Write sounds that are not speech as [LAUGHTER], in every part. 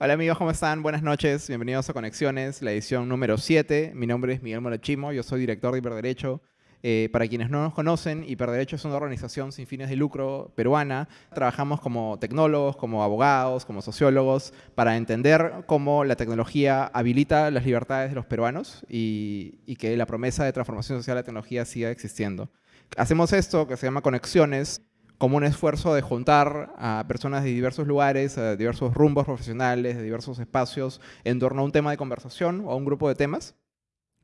Hola amigos, ¿cómo están? Buenas noches, bienvenidos a Conexiones, la edición número 7. Mi nombre es Miguel Morachimo, yo soy director de Hiperderecho. Eh, para quienes no nos conocen, Hiperderecho es una organización sin fines de lucro peruana. Trabajamos como tecnólogos, como abogados, como sociólogos, para entender cómo la tecnología habilita las libertades de los peruanos y, y que la promesa de transformación social de la tecnología siga existiendo. Hacemos esto que se llama Conexiones, como un esfuerzo de juntar a personas de diversos lugares, de diversos rumbos profesionales, de diversos espacios, en torno a un tema de conversación o a un grupo de temas.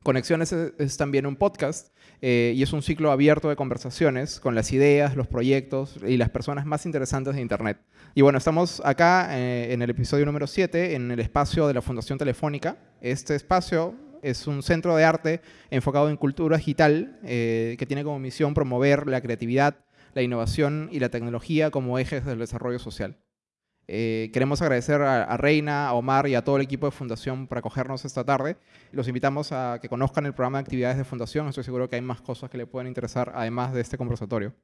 Conexiones es, también un podcast eh, y es un ciclo abierto de conversaciones con las ideas, los proyectos y las personas más interesantes de Internet. Y bueno, estamos acá eh, en el episodio número 7, en el espacio de la Fundación Telefónica. Este espacio es un centro de arte enfocado en cultura digital eh, que tiene como misión promover la creatividad, la innovación y la tecnología como ejes del desarrollo social. Eh, queremos agradecer a, Reina, a Omar y a todo el equipo de Fundación por acogernos esta tarde. Los invitamos a que conozcan el programa de actividades de Fundación. Estoy seguro que hay más cosas que le pueden interesar además de este conversatorio.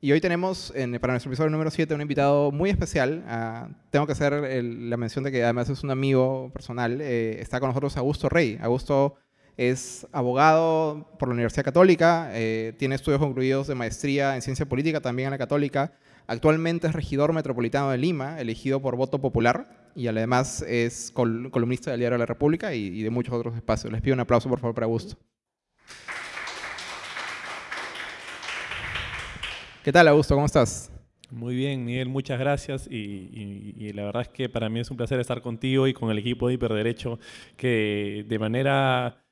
Y hoy tenemos para nuestro episodio número 7 un invitado muy especial. Ah, tengo que hacer la mención de que además es un amigo personal. Eh, está con nosotros Augusto Rey. Augusto es abogado por la Universidad Católica, eh, tiene estudios concluidos de maestría en ciencia política también en la Católica. Actualmente es regidor metropolitano de Lima, elegido por voto popular, y además es columnista del Diario de la República y, de muchos otros espacios. Les pido un aplauso, por favor, para Augusto. ¿Qué tal, Augusto? ¿Cómo estás? Muy bien, Miguel, muchas gracias. Y, y, la verdad es que para mí es un placer estar contigo y con el equipo de Hiperderecho, que de manera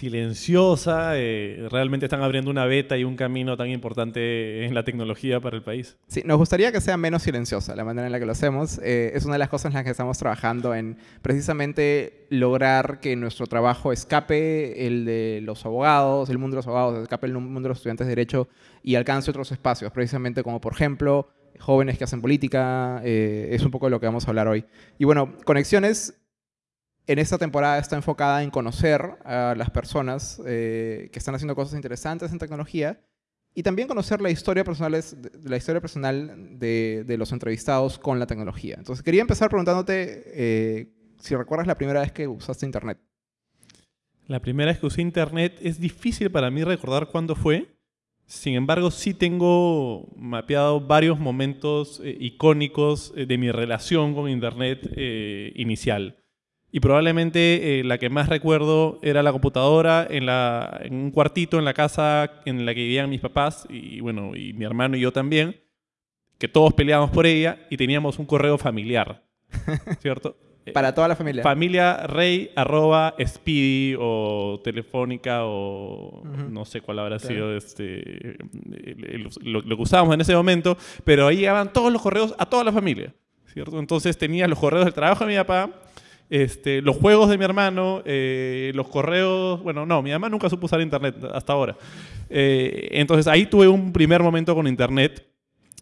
silenciosa, eh, realmente están abriendo una beta y un camino tan importante en la tecnología para el país. Sí, nos gustaría que sea menos silenciosa la manera en la que lo hacemos. Eh, es una de las cosas en las que estamos trabajando en precisamente lograr que nuestro trabajo escape el de los abogados, el mundo de los abogados, escape el mundo de los estudiantes de derecho y alcance otros espacios, precisamente como por ejemplo jóvenes que hacen política, eh, es un poco de lo que vamos a hablar hoy. Y bueno, Conexiones en esta temporada está enfocada en conocer a las personas eh, que están haciendo cosas interesantes en tecnología y también conocer la historia personal, la historia personal de, los entrevistados con la tecnología. Entonces quería empezar preguntándote eh, si recuerdas la primera vez que usaste Internet. La primera vez que usé Internet es difícil para mí recordar cuándo fue. Sin embargo, sí tengo mapeado varios momentos eh, icónicos de mi relación con Internet inicial. Y probablemente eh, la que más recuerdo era la computadora en, la, en un cuartito en la casa en la que vivían mis papás y, bueno, y mi hermano y yo también, que todos peleábamos por ella y teníamos un correo familiar, [LAUGHS] ¿cierto? Para toda la familia. Familia rey arroba speedy o telefónica o no sé cuál habrá sido este, lo, lo, que usábamos en ese momento, pero ahí llegaban todos los correos a toda la familia, ¿cierto? Entonces tenía los correos del trabajo de mi papá, este, los juegos de mi hermano, eh, los correos, bueno, no, mi mamá nunca supo usar internet hasta ahora. Eh, entonces ahí tuve un primer momento con internet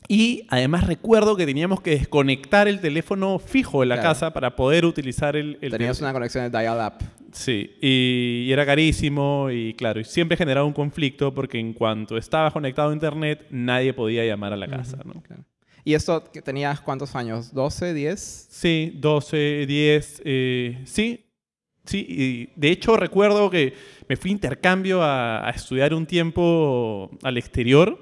y además recuerdo que teníamos que desconectar el teléfono fijo de la casa para poder utilizar el... el Tenías una conexión de dial-up. Sí, y, era carísimo y claro, y siempre generaba un conflicto porque en cuanto estaba conectado a internet nadie podía llamar a la casa. ¿no? Claro. ¿Y esto tenías cuántos años? ¿12, 10? Sí, 12, 10, eh, sí. Sí, y de hecho recuerdo que me fui a intercambio a estudiar un tiempo al exterior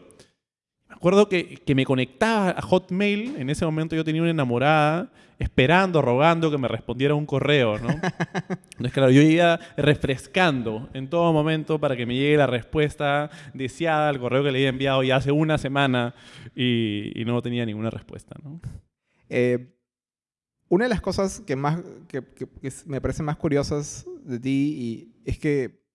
Recuerdo que, que, me conectaba a Hotmail, en ese momento yo tenía una enamorada, esperando, rogando que me respondiera un correo, ¿no? [LAUGHS] Entonces, claro, yo iba refrescando en todo momento para que me llegue la respuesta deseada al correo que le había enviado ya hace una semana y, y no tenía ninguna respuesta, ¿no? Eh, una de las cosas que, más, que, que, me parecen más curiosas de ti y es que,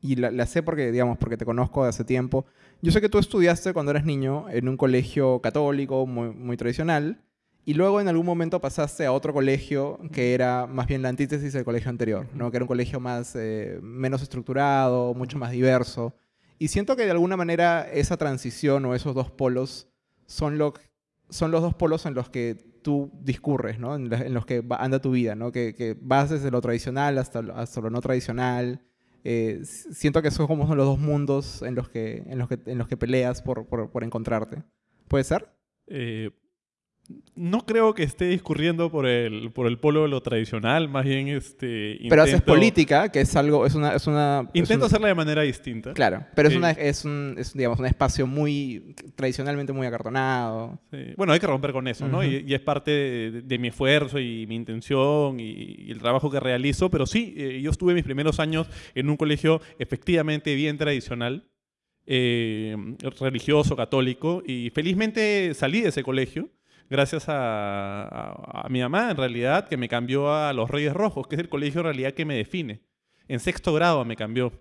y la, la sé porque, digamos, porque te conozco de hace tiempo, yo sé que tú estudiaste cuando eras niño en un colegio católico muy, muy tradicional y luego en algún momento pasaste a otro colegio que era más bien la antítesis del colegio anterior, ¿no? que era un colegio más, eh, menos estructurado, mucho más diverso. Y siento que de alguna manera esa transición o esos dos polos son, lo, son los dos polos en los que tú discurres, ¿no? en, los que anda tu vida, ¿no? que, que vas desde lo tradicional hasta, hasta lo no tradicional eh, siento que son como los dos mundos en los que, en los que, en los que peleas por, por, por encontrarte. ¿Puede ser? Eh, no creo que esté discurriendo por el, por el polo de lo tradicional, más bien este... Pero haces política, que es algo, es una... Es una intento hacerla de manera distinta. Claro, pero es, una, es, un, es, digamos, un espacio muy, tradicionalmente muy acartonado. Bueno, hay que romper con eso, ¿no? Y, es parte de, mi esfuerzo y mi intención y, el trabajo que realizo, pero sí, eh, yo estuve mis primeros años en un colegio efectivamente bien tradicional, eh, religioso, católico, y felizmente salí de ese colegio gracias a, mi mamá, en realidad, que me cambió a los Reyes Rojos, que es el colegio en realidad que me define. En sexto grado me cambió.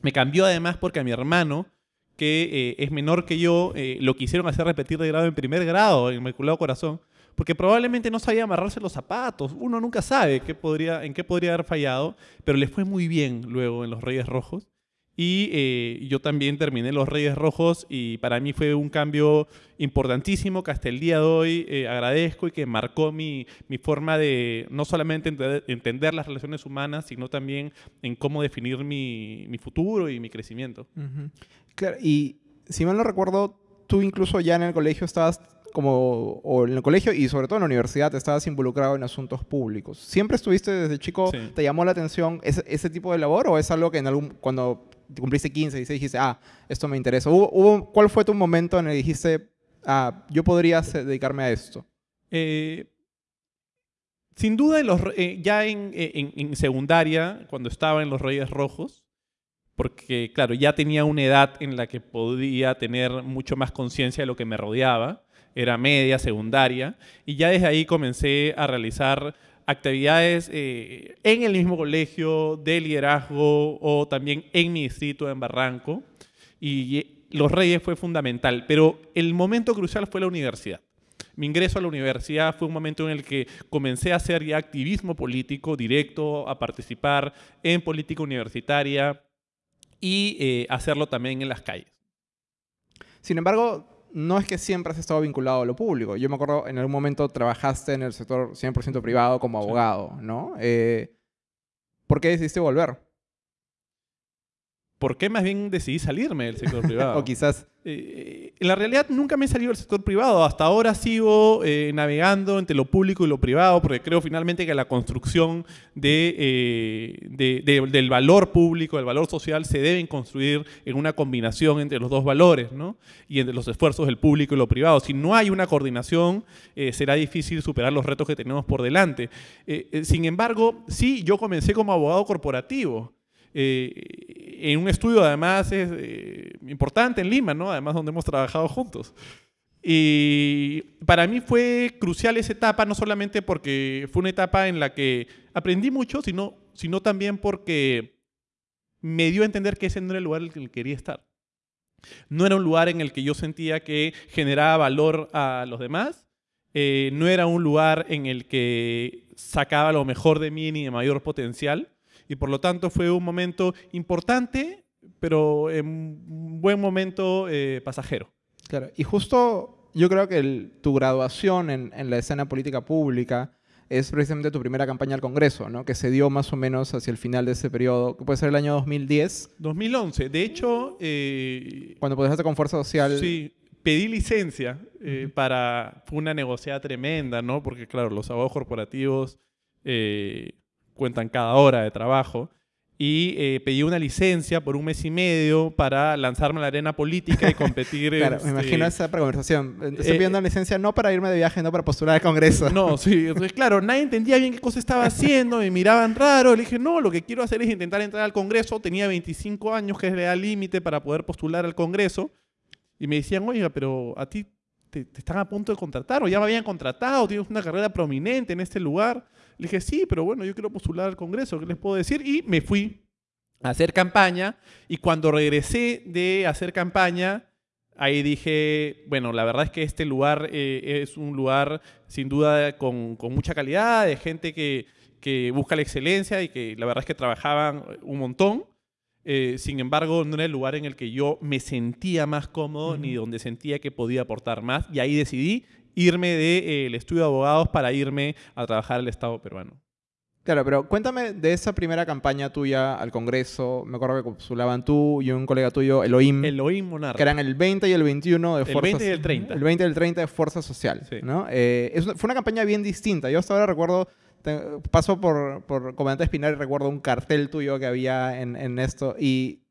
Me cambió además porque a mi hermano, que eh, es menor que yo, eh, lo quisieron hacer repetir de grado en primer grado, en Inmaculado Corazón, porque probablemente no sabía amarrarse los zapatos. Uno nunca sabe qué podría, en qué podría haber fallado, pero le fue muy bien luego en los Reyes Rojos. Y eh, yo también terminé Los Reyes Rojos y para mí fue un cambio importantísimo que hasta el día de hoy eh, agradezco y que marcó mi, mi forma de no solamente entender, las relaciones humanas, sino también en cómo definir mi, mi futuro y mi crecimiento. Claro, y si mal no recuerdo, tú incluso ya en el colegio estabas como, o en el colegio y sobre todo en la universidad, estabas involucrado en asuntos públicos. ¿Siempre estuviste desde chico, te llamó la atención ese, ese, tipo de labor o es algo que en algún, cuando cumpliste 15, 16, dijiste, ah, esto me interesa. ¿Hubo, cuál fue tu momento en el que dijiste, ah, yo podría dedicarme a esto? Eh, sin duda, los, eh, ya en, en, secundaria, cuando estaba en los Reyes Rojos, porque, claro, ya tenía una edad en la que podía tener mucho más conciencia de lo que me rodeaba, era media, secundaria, y ya desde ahí comencé a realizar actividades eh, en el mismo colegio de liderazgo o también en mi distrito en Barranco. Y Los Reyes fue fundamental, pero el momento crucial fue la universidad. Mi ingreso a la universidad fue un momento en el que comencé a hacer ya activismo político directo, a participar en política universitaria y eh, hacerlo también en las calles. Sin embargo, no es que siempre has estado vinculado a lo público. Yo me acuerdo, en algún momento trabajaste en el sector 100% privado como abogado, ¿no? Eh, ¿Por qué decidiste volver? ¿Por qué más bien decidí salirme del sector privado? [LAUGHS] o quizás eh, en la realidad nunca me he salido del sector privado. Hasta ahora sigo eh, navegando entre lo público y lo privado porque creo finalmente que la construcción eh, de, del valor público, del valor social, se deben construir en una combinación entre los dos valores ¿no? y entre los esfuerzos del público y lo privado. Si no hay una coordinación, será difícil superar los retos que tenemos por delante. sin embargo, sí, yo comencé como abogado corporativo. Eh, en un estudio además es eh, importante en Lima, ¿no? Además donde hemos trabajado juntos. Y para mí fue crucial esa etapa, no solamente porque fue una etapa en la que aprendí mucho, sino, sino también porque me dio a entender que ese no era el lugar en el que quería estar. No era un lugar en el que yo sentía que generaba valor a los demás. Eh, no era un lugar en el que sacaba lo mejor de mí ni de mayor potencial y por lo tanto fue un momento importante, pero en un buen momento eh, pasajero. Claro, y justo yo creo que tu graduación en, en, la escena política pública es precisamente tu primera campaña al Congreso, ¿no? que se dio más o menos hacia el final de ese periodo, que puede ser el año 2010. 2011, de hecho... Eh, Cuando hacer con Fuerza Social... Sí, pedí licencia eh, para... Fue una negociada tremenda, ¿no? Porque claro, los abogados corporativos cuentan cada hora de trabajo. Y eh, pedí una licencia por un mes y medio para lanzarme a la arena política y competir. [LAUGHS] claro, me imagino esa conversación. Estoy pidiendo una licencia no para irme de viaje, no para postular al Congreso. No, sí. Entonces, claro, nadie entendía bien qué cosa estaba haciendo, me miraban raro. Le dije, no, lo que quiero hacer es intentar entrar al Congreso. Tenía 25 años, que es el límite para poder postular al Congreso. Y me decían, oiga, pero a ti te, te, están a punto de contratar o ya me habían contratado, tienes una carrera prominente en este lugar. Le dije, sí, pero bueno, yo quiero postular al Congreso, ¿qué les puedo decir? Y me fui a hacer campaña y cuando regresé de hacer campaña, ahí dije, bueno, la verdad es que este lugar eh, es un lugar sin duda con, con mucha calidad, de gente que, que, busca la excelencia y que la verdad es que trabajaban un montón. Eh, sin embargo, no era el lugar en el que yo me sentía más cómodo ni donde sentía que podía aportar más. Y ahí decidí irme del estudio de abogados para irme a trabajar al Estado peruano. Claro, pero cuéntame de esa primera campaña tuya al Congreso. Me acuerdo que postulaban tú y un colega tuyo, Elohim. Elohim Monarca. Que eran el 20 y el 21 de Fuerza El 20 y el 30. El 20 y el 30 de Fuerza Social. Sí. ¿no? Eh, es una- fue una campaña bien distinta. Yo hasta ahora recuerdo, paso por, por Comandante Espinar y recuerdo un cartel tuyo que había en, en esto. Y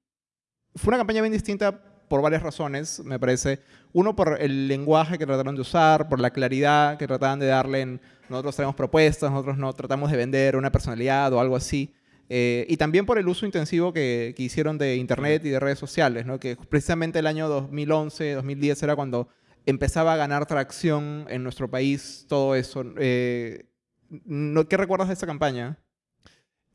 fue una campaña bien distinta por varias razones, me parece. Uno, por el lenguaje que trataron de usar, por la claridad que trataban de darle en nosotros traemos propuestas, nosotros no tratamos de vender una personalidad o algo así. Eh, y también por el uso intensivo que, que hicieron de Internet y de redes sociales, ¿no? que precisamente el año 2011, 2010 era cuando empezaba a ganar tracción en nuestro país todo eso. Eh, ¿Qué recuerdas de esa campaña?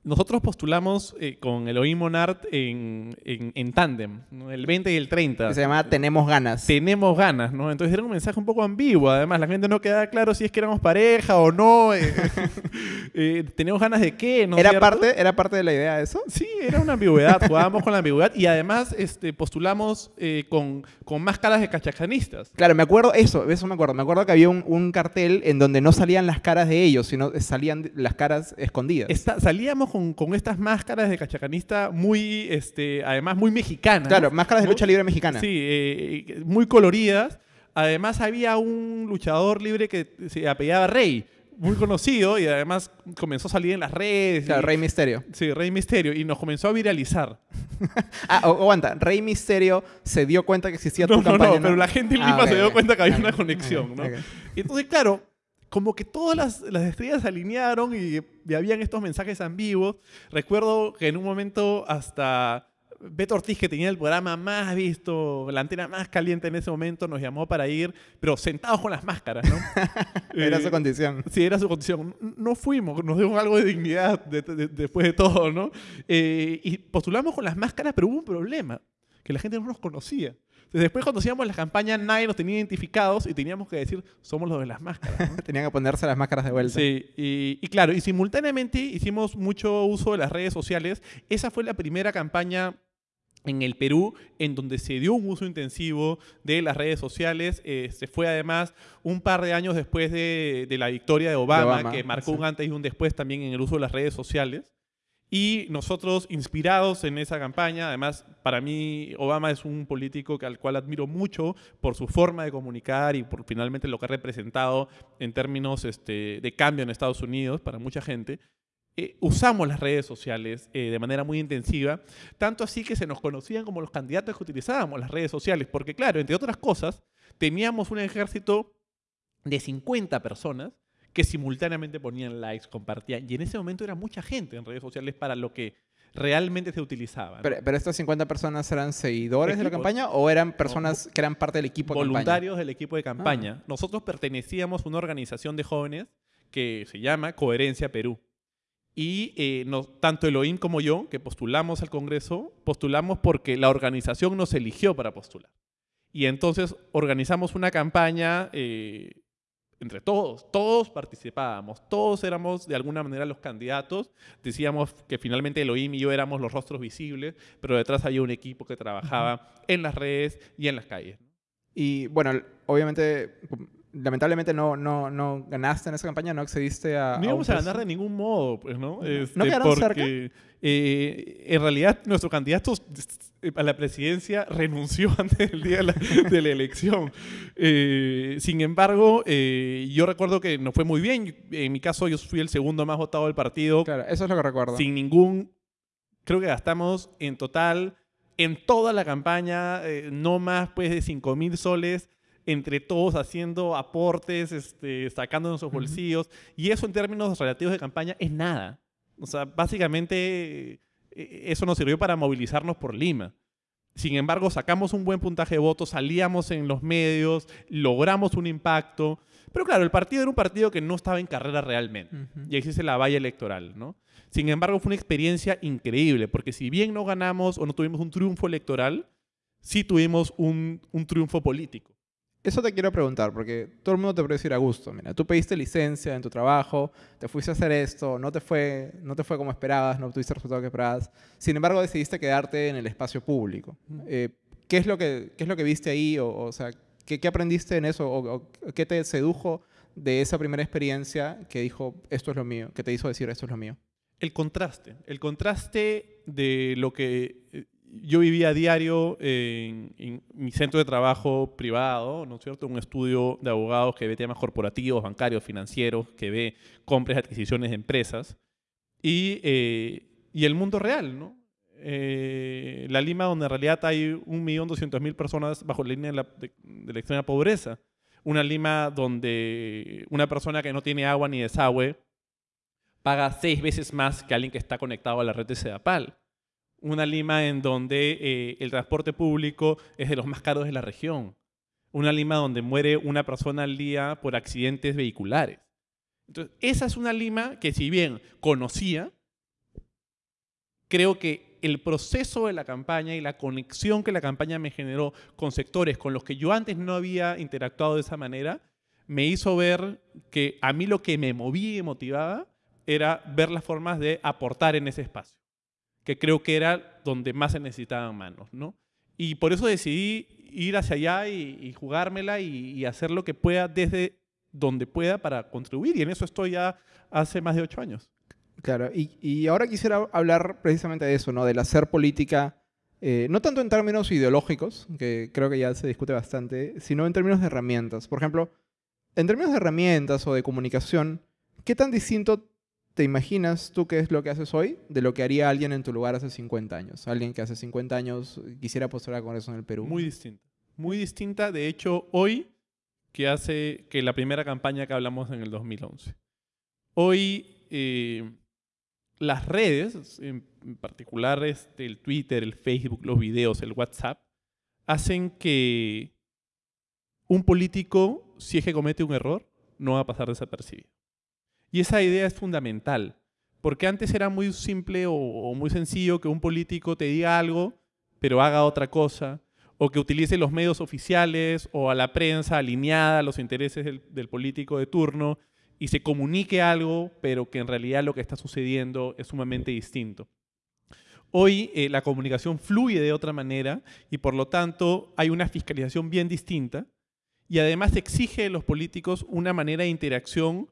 Nosotros postulamos eh, con Elohim Monart en, en, en tándem, ¿no? el 20 y el 30. Que se llamaba Tenemos Ganas. Tenemos ganas, ¿no? Entonces era un mensaje un poco ambiguo. Además, la gente no quedaba claro si es que éramos pareja o no. eh, [LAUGHS] eh, ¿Tenemos ganas de qué? ¿no es ¿Era cierto? parte, ¿Era parte de la idea de eso? Sí, era una ambigüedad. [LAUGHS] Jugábamos con la ambigüedad y además este, postulamos eh, con, con máscaras de cachacanistas. Claro, me acuerdo eso, eso me acuerdo. Me acuerdo que había un, un cartel en donde no salían las caras de ellos, sino salían las caras escondidas. Salíamos con, con estas máscaras de cachacanista muy, este, además muy mexicanas. Claro, máscaras de lucha libre mexicana. Sí, eh, muy coloridas. Además había un luchador libre que se apellidaba Rey, muy conocido y además comenzó a salir en las redes. Claro, y- Rey Misterio. Sí, Rey Misterio y nos comenzó a viralizar. [LAUGHS] Ah, aguanta, Rey Misterio se dio cuenta que existía No, tu no, campaña. no, pero la gente en Ah, Lima ok, se dio ok. cuenta que había una conexión, ¿no? Y entonces, claro, como que todas las, las estrellas se alinearon y, y habían estos mensajes ambiguos. Recuerdo que en un momento hasta Beto Ortiz, que tenía el programa más visto, la antena más caliente en ese momento, nos llamó para ir, pero sentados con las máscaras, ¿no? [LAUGHS] Era Eh, su condición. Sí, era su condición. No fuimos, nos dio algo de dignidad de- de- después de todo, ¿no? Eh, y postulamos con las máscaras, pero hubo un problema, que la gente no nos conocía. Después cuando hacíamos las campañas, nadie nos tenía identificados y teníamos que decir, somos los de las máscaras. ¿no? [LAUGHS] Tenían que ponerse las máscaras de vuelta. Sí, y, y claro, y simultáneamente hicimos mucho uso de las redes sociales. Esa fue la primera campaña en el Perú en donde se dio un uso intensivo de las redes sociales. Eh, se fue además un par de años después de, de la victoria de Obama, Obama, que marcó sí. un antes y un después también en el uso de las redes sociales. Y nosotros, inspirados en esa campaña, además, para mí Obama es un político al cual admiro mucho por su forma de comunicar y por finalmente lo que ha representado en términos este, de cambio en Estados Unidos para mucha gente. eh, usamos las redes sociales eh, de manera muy intensiva, tanto así que se nos conocían como los candidatos que utilizábamos las redes sociales, porque claro, entre otras cosas, teníamos un ejército de 50 personas que simultáneamente ponían likes, compartían, y en ese momento era mucha gente en redes sociales para lo que realmente se utilizaba. ¿no? Pero, pero estas 50 personas eran seguidores de la campaña o eran personas que eran parte del equipo de campaña? voluntarios del equipo de campaña. Nosotros pertenecíamos a una organización de jóvenes que se llama Coherencia Perú. Y eh, nos- tanto Elohim como yo, que postulamos al Congreso, postulamos porque la organización nos eligió para postular. Y entonces organizamos una campaña eh, entre todos, todos participábamos, todos éramos de alguna manera los candidatos. Decíamos que finalmente Elohim y yo éramos los rostros visibles, pero detrás había un equipo que trabajaba en las redes y en las calles. Y bueno, obviamente, lamentablemente no, no, no ganaste en esa campaña, no accediste a. No íbamos a ganar de ningún modo, pues, ¿no? Este, ¿No quedaron porque, eh, en realidad, nuestro candidato eh, a la presidencia renunció [LAUGHS] antes del día de la, de la elección. Eh, sin embargo, eh, yo recuerdo que nos fue muy bien. En mi caso, yo fui el segundo más votado del partido, Claro, eso es lo que recuerdo. sin ningún... Creo que gastamos en total, en toda la campaña, no más pues de 5 mil soles entre todos haciendo aportes, este, sacando nuestros Ujú. bolsillos. Y eso en términos relativos de campaña es nada. O sea, básicamente eh, eso nos sirvió para movilizarnos por Lima. Sin embargo, sacamos un buen puntaje de votos, salíamos en los medios, logramos un impacto. Pero claro, el partido era un partido que no estaba en carrera realmente. Ujú. Y existe la valla electoral, ¿no? Sin embargo, fue una experiencia increíble, porque si bien no ganamos o no tuvimos un triunfo electoral, sí tuvimos un, un triunfo político. Eso te quiero preguntar, porque todo el mundo te puede decir a gusto. Mira, tú pediste licencia en tu trabajo, te fuiste a hacer esto, no te fue, no te fue como esperabas, no tuviste el resultado que esperabas. Sin embargo, decidiste quedarte en el espacio público. Eh, ¿qué, es lo que, ¿Qué es lo que viste ahí? O, o sea, ¿qué, qué aprendiste en eso? O, o qué te sedujo de esa primera experiencia que dijo, esto es lo mío, que te hizo decir, esto es lo mío? El contraste, el contraste de lo que eh, yo vivía a diario en, mi centro de trabajo privado, ¿no es cierto? Un estudio de abogados que ve temas corporativos, bancarios, financieros, que ve compras adquisiciones de empresas, y, eh, y el mundo real, ¿no? Eh, la Lima, donde en realidad hay 1.200.000 personas bajo la línea de la, de la extrema pobreza. Una Lima donde una persona que no tiene agua ni desagüe paga seis veces más que alguien que está conectado a la red de Sedapal. Una Lima en donde eh, el transporte público es de los más caros de la región. Una Lima donde muere una persona al día por accidentes vehiculares. Entonces, esa es una Lima que si bien conocía, creo que el proceso de la campaña y la conexión que la campaña me generó con sectores con los que yo antes no había interactuado de esa manera, me hizo ver que a mí lo que me movía y motivaba era ver las formas de aportar en ese espacio, que creo que era donde más se necesitaban manos, ¿no? Y por eso decidí ir hacia allá y, jugármela y, y, hacer lo que pueda desde donde pueda para contribuir. Y en eso estoy ya hace más de ocho años. Claro, y, ahora quisiera hablar precisamente de eso, ¿no? Del hacer política, eh, no tanto en términos ideológicos, que creo que ya se discute bastante, sino en términos de herramientas. Por ejemplo, en términos de herramientas o de comunicación, ¿qué tan distinto te imaginas tú qué es lo que haces hoy de lo que haría alguien en tu lugar hace 50 años? Alguien que hace 50 años quisiera postular con eso en el Perú. Muy distinta. Muy distinta, de hecho, hoy que hace que la primera campaña que hablamos en el 2011. Hoy... Eh, las redes, en particular este, el Twitter, el Facebook, los videos, el WhatsApp, hacen que un político, si es que comete un error, no va a pasar desapercibido. Y esa idea es fundamental, porque antes era muy simple o, muy sencillo que un político te diga algo, pero haga otra cosa, o que utilice los medios oficiales o a la prensa alineada a los intereses del político de turno y se comunique algo, pero que en realidad lo que está sucediendo es sumamente distinto. Hoy eh, la comunicación fluye de otra manera y por lo tanto hay una fiscalización bien distinta y además exige de los políticos una manera de interacción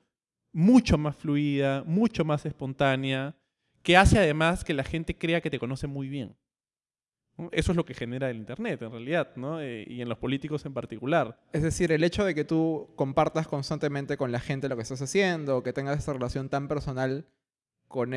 mucho más fluida, mucho más espontánea, que hace además que la gente crea que te conoce muy bien. Eso es lo que genera el Internet, en realidad, ¿no? Eh, y en los políticos en particular. Es decir, el hecho de que tú compartas constantemente con la gente lo que estás haciendo, que tengas esa relación tan personal con,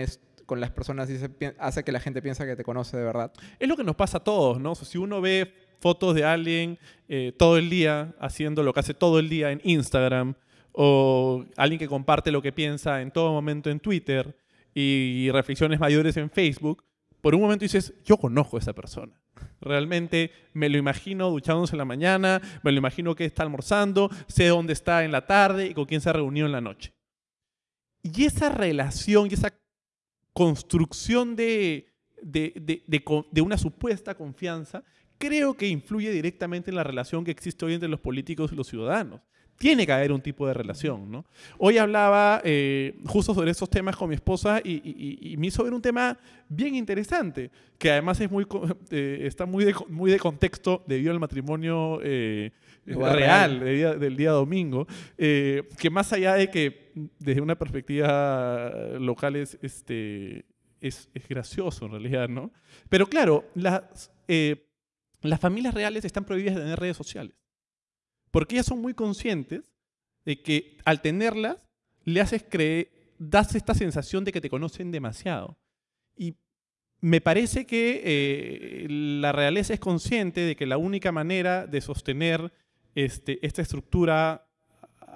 con las personas, y hace que la gente piensa que te conoce de verdad. Es lo que nos pasa a todos, ¿no? si uno ve fotos de alguien eh, todo el día haciendo lo que hace todo el día en Instagram, o alguien que comparte lo que piensa en todo momento en Twitter, y reflexiones mayores en Facebook, por un momento dices, yo conozco a esa persona. Realmente me lo imagino duchándose en la mañana, me lo imagino que está almorzando, sé dónde está en la tarde y con quién se ha reunido en la noche. Y esa relación y esa construcción de, de, de, una supuesta confianza creo que influye directamente en la relación que existe hoy entre los políticos y los ciudadanos tiene que haber un tipo de relación, ¿no? Hoy hablaba eh, justo sobre estos temas con mi esposa y, me hizo ver un tema bien interesante, que además es muy, eh, está muy de, muy de contexto debido al matrimonio eh, real, del día domingo, que más allá de que desde una perspectiva local es, este, es, es gracioso en realidad, ¿no? Pero claro, las, las familias reales están prohibidas de tener redes sociales. Porque ellas son muy conscientes de que al tenerlas, le haces creer, das esta sensación de que te conocen demasiado. Y me parece que eh, la realeza es consciente de que la única manera de sostener este, esta estructura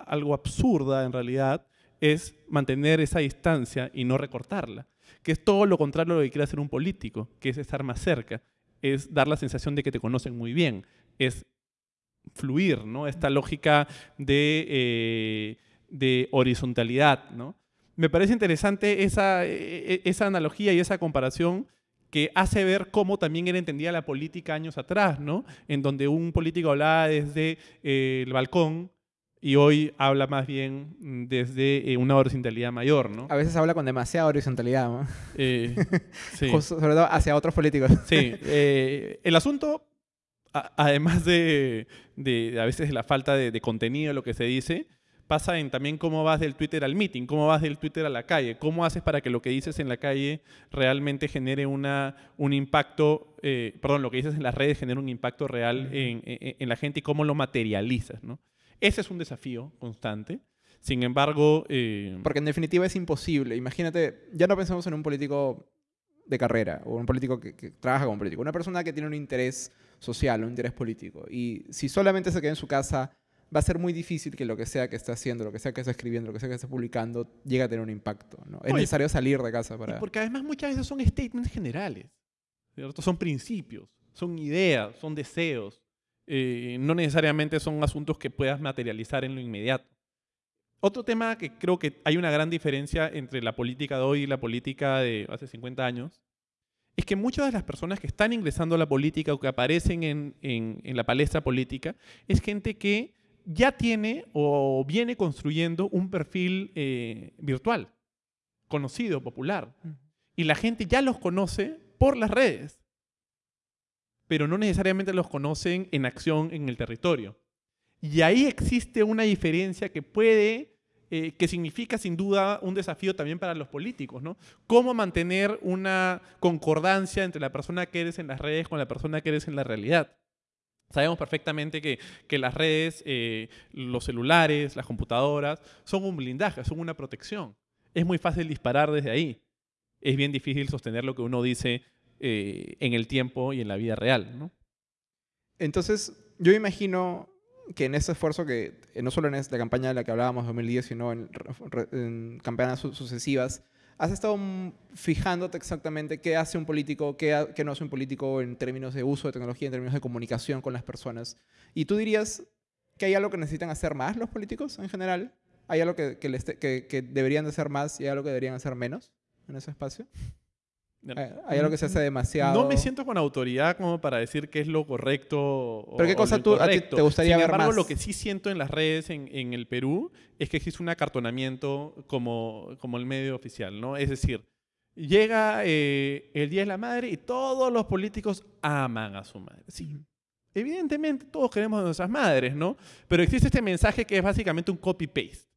algo absurda en realidad es mantener esa distancia y no recortarla, que es todo lo contrario a lo que quiere hacer un político, que es estar más cerca, es dar la sensación de que te conocen muy bien, es fluir, ¿no? Esta lógica de, eh, de horizontalidad, ¿no? Me parece interesante esa, e, e, esa analogía y esa comparación que hace ver cómo también él entendía la política años atrás, ¿no? En donde un político hablaba desde eh, el balcón y hoy habla más bien desde eh, una horizontalidad mayor, ¿no? A veces habla con demasiada horizontalidad, ¿no? [LAUGHS] sí. Sobre todo hacia otros políticos. Sí. el asunto además de, a veces la falta de, contenido de lo que se dice, pasa en también cómo vas del Twitter al meeting, cómo vas del Twitter a la calle, cómo haces para que lo que dices en la calle realmente genere una, un impacto, eh, perdón, lo que dices en las redes genere un impacto real en, la gente y cómo lo materializas, ¿no? Ese es un desafío constante. Sin embargo... Eh, Porque en definitiva es imposible. Imagínate, ya no pensemos en un político de carrera o un político que, que, trabaja como político, una persona que tiene un interés social, un interés político. Y si solamente se queda en su casa va a ser muy difícil que lo que sea que esté haciendo, lo que sea que esté escribiendo, lo que sea que esté publicando, llegue a tener un impacto. ¿no? Es necesario salir de casa para... porque además muchas veces son statements generales, ¿cierto? Son principios, son ideas, son deseos. Eh, no necesariamente son asuntos que puedas materializar en lo inmediato. Otro tema que creo que hay una gran diferencia entre la política de hoy y la política de hace 50 años es que muchas de las personas que están ingresando a la política o que aparecen en, en, en la palestra política es gente que ya tiene o viene construyendo un perfil eh, virtual, conocido, popular. Y la gente ya los conoce por las redes, pero no necesariamente los conocen en acción en el territorio. Y ahí existe una diferencia que puede, eh, que significa sin duda un desafío también para los políticos, ¿no? Cómo mantener una concordancia entre la persona que eres en las redes con la persona que eres en la realidad. Sabemos perfectamente que, las redes, eh, los celulares, las computadoras, son un blindaje, son una protección. Es muy fácil disparar desde ahí. Es bien difícil sostener lo que uno dice eh, en el tiempo y en la vida real. Entonces, yo imagino que en ese esfuerzo que, eh, no solo en esta campaña de la que hablábamos 2010, sino en, en campañas sucesivas, has estado fijándote exactamente qué hace un político, qué, qué, no hace un político en términos de uso de tecnología, en términos de comunicación con las personas. ¿Y tú dirías que hay algo que necesitan hacer más los políticos en general? ¿Hay algo que, que, que deberían de hacer más y hay algo que deberían hacer menos en ese espacio? Hay algo que se hace demasiado. No me siento con autoridad como para decir qué es lo correcto. ¿Pero qué cosa tú, a ti te gustaría Sin ver embargo, lo que sí siento en las redes en, en, el Perú es que existe un acartonamiento como, como el medio oficial, ¿no? Es decir, llega eh, el Día de la Madre y todos los políticos aman a su madre. Sí. Evidentemente, todos queremos a nuestras madres, ¿no? Pero existe este mensaje que es básicamente un copy-paste.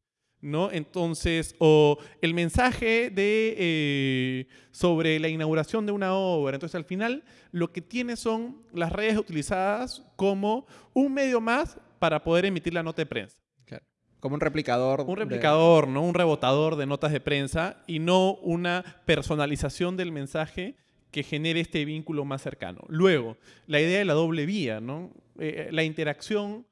¿No? Entonces, o el mensaje de, eh, sobre la inauguración de una obra. Entonces, al final, lo que tiene son las redes utilizadas como un medio más para poder emitir la nota de prensa. Como un replicador. Un replicador, ¿no? Un rebotador de notas de prensa y no una personalización del mensaje que genere este vínculo más cercano. Luego, la idea de la doble vía, ¿no? Eh, la interacción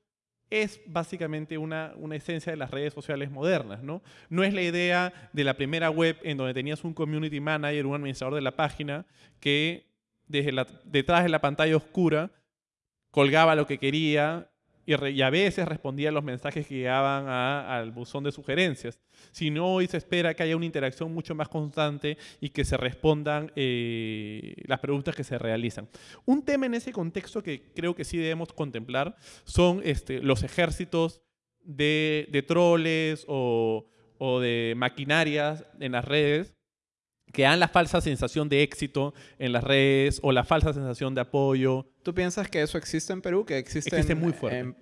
es básicamente una, esencia de las redes sociales modernas, ¿no? No es la idea de la primera web en donde tenías un community manager, un administrador de la página, que detrás de la pantalla oscura colgaba lo que quería y, a veces respondía a los mensajes que llegaban al buzón de sugerencias. Si no, hoy se espera que haya una interacción mucho más constante y que se respondan eh, las preguntas que se realizan. Un tema en ese contexto que creo que sí debemos contemplar son este, los ejércitos de, de troles o, o de maquinarias en las redes que dan la falsa sensación de éxito en las redes o la falsa sensación de apoyo. ¿Tú piensas que eso existe en Perú? Que existe, existe muy fuerte.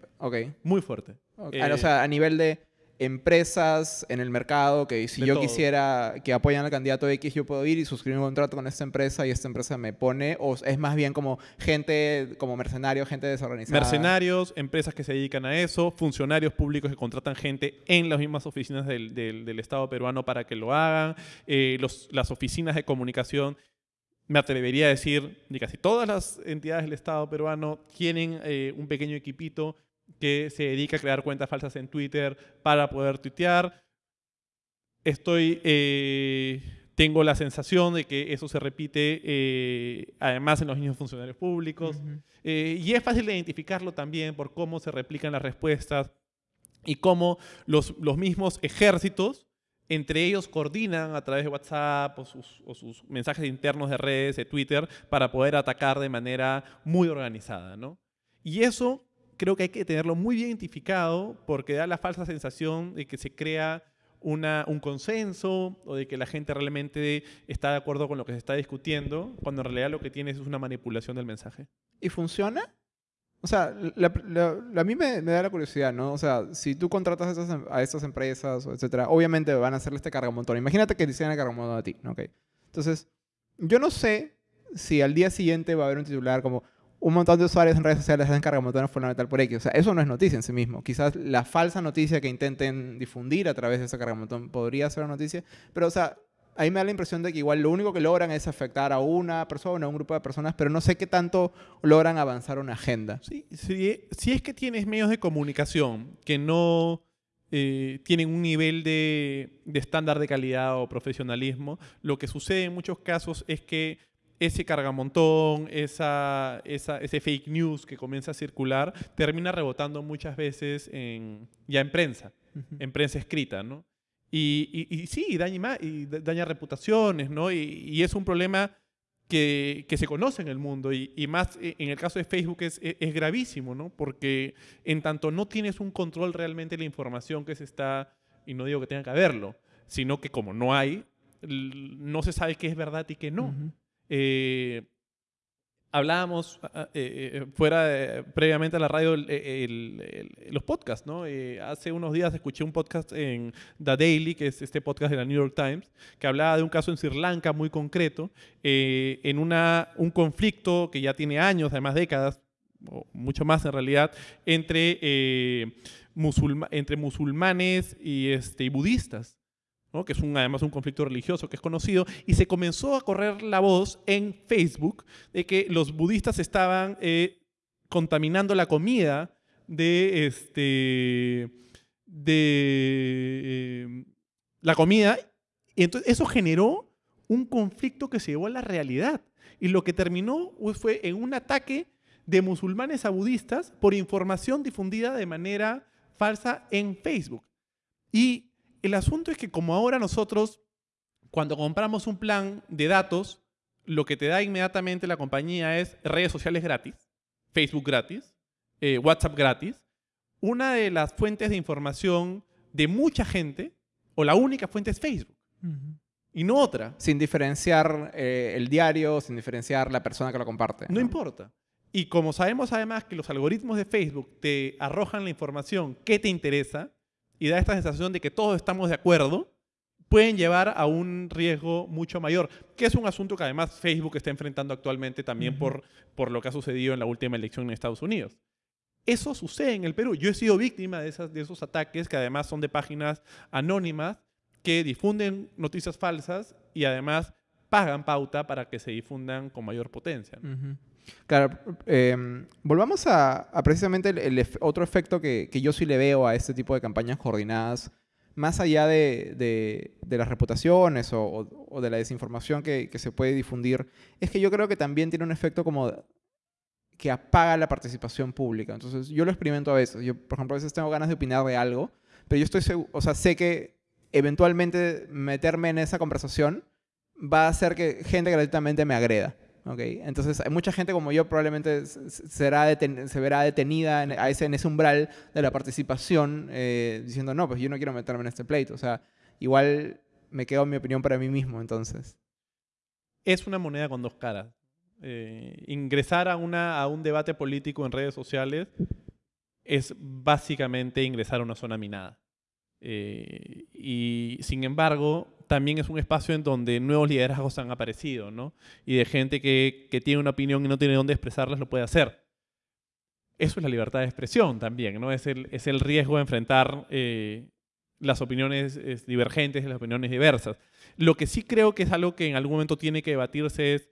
Muy fuerte. o sea, a nivel de empresas en el mercado que si yo quisiera que apoyan al candidato X, yo puedo ir y suscribir un contrato con esta empresa y esta empresa me pone, o es más bien como gente, como mercenarios, gente desorganizada. Mercenarios, empresas que se dedican a eso, funcionarios públicos que contratan gente en las mismas oficinas del, del, Estado peruano para que lo hagan, eh, los, las oficinas de comunicación me atrevería a decir, de casi todas las entidades del Estado peruano tienen eh, un pequeño equipito que se dedica a crear cuentas falsas en Twitter para poder tuitear. Estoy, eh, tengo la sensación de que eso se repite eh, además en los mismos funcionarios públicos. Eh, y es fácil de identificarlo también por cómo se replican las respuestas y cómo los, los mismos ejércitos entre ellos coordinan a través de WhatsApp o sus, o sus, mensajes internos de redes, de Twitter, para poder atacar de manera muy organizada. ¿no? Y eso creo que hay que tenerlo muy bien identificado porque da la falsa sensación de que se crea una, un consenso o de que la gente realmente está de acuerdo con lo que se está discutiendo, cuando en realidad lo que tienes es una manipulación del mensaje. ¿Y funciona? O sea, a mí me, da la curiosidad, ¿no? O sea, si tú contratas a estas, a estas empresas, etcétera, obviamente van a hacerle este cargamontón. Imagínate que diseñan el cargamontón a ti, ¿ok? Entonces, yo no sé si al día siguiente va a haber un titular como un montón de usuarios en redes sociales hacen cargamontones fundamental por X. O sea, eso no es noticia en sí mismo. Quizás la falsa noticia que intenten difundir a través de ese cargamontón podría ser una noticia, pero, o sea, ahí me da la impresión de que igual lo único que logran es afectar a una persona, a un grupo de personas, pero no sé qué tanto logran avanzar una agenda. Sí, si es que tienes medios de comunicación que no eh, tienen un nivel de, estándar de calidad o profesionalismo, lo que sucede en muchos casos es que ese cargamontón, esa, ese fake news que comienza a circular, termina rebotando muchas veces en, ya en prensa, en prensa escrita, ¿no? Y, y, sí, daña, y daña reputaciones, ¿no? Y, es un problema que, que, se conoce en el mundo. Y, más e, en el caso de Facebook es, e, es, gravísimo, ¿no? Porque en tanto no tienes un control realmente de la información que se está, y no digo que tenga que haberlo, sino que como no hay, no se sabe qué es verdad y qué no. Eh, hablábamos ah, ah, eh, eh, fuera previamente a la radio los podcasts, ¿no? Hace unos días escuché un podcast en The Daily, que es este podcast de la New York Times, que hablaba de un caso en Sri Lanka muy concreto, en una, un conflicto que ya tiene años, además décadas, o mucho más en realidad, entre, entre musulmanes y, este, y budistas que es un, además un conflicto religioso que es conocido, y se comenzó a correr la voz en Facebook de que los budistas estaban eh, contaminando la comida de, este, de eh, la comida, y entonces eso generó un conflicto que se llevó a la realidad. Y lo que terminó fue en un ataque de musulmanes a budistas por información difundida de manera falsa en Facebook. Y el asunto es que como ahora nosotros, cuando compramos un plan de datos, lo que te da inmediatamente la compañía es redes sociales gratis, Facebook gratis, eh, WhatsApp gratis. Una de las fuentes de información de mucha gente, o la única fuente es Facebook. Y no otra. Sin diferenciar eh, el diario, sin diferenciar la persona que lo comparte. no importa. Y como sabemos además que los algoritmos de Facebook te arrojan la información que te interesa, y da esta sensación de que todos estamos de acuerdo, pueden llevar a un riesgo mucho mayor, que es un asunto que además Facebook está enfrentando actualmente también por, por lo que ha sucedido en la última elección en Estados Unidos. Eso sucede en el Perú. Yo he sido víctima de, esas, de esos ataques que además son de páginas anónimas que difunden noticias falsas y además pagan pauta para que se difundan con mayor potencia. Claro, em, volvamos a, precisamente el, otro efecto que, yo sí le veo a este tipo de campañas coordinadas, más allá de, las reputaciones o, de la desinformación que, se puede difundir, es que yo creo que también tiene un efecto como que apaga la participación pública. Entonces, yo lo experimento a veces. Yo, por ejemplo, a veces tengo ganas de opinar de algo, pero yo estoy o sea, sé que eventualmente meterme en esa conversación va a hacer que gente gratuitamente me agreda. Okay. Entonces, hay mucha gente como yo probablemente será se verá detenida en, ese, en ese umbral de la participación eh, diciendo, no, pues yo no quiero meterme en este pleito. O sea, igual me quedo mi opinión para mí mismo, entonces. Es una moneda con dos caras. Eh, ingresar a, una, a un debate político en redes sociales es básicamente ingresar a una zona minada. Eh, y sin embargo, también es un espacio en donde nuevos liderazgos han aparecido, ¿no? Y de gente que, que tiene una opinión y no tiene dónde expresarlas, lo puede hacer. Eso es la libertad de expresión también, ¿no? Es el, es el riesgo de enfrentar eh, las opiniones divergentes, las opiniones diversas. Lo que sí creo que es algo que en algún momento tiene que debatirse es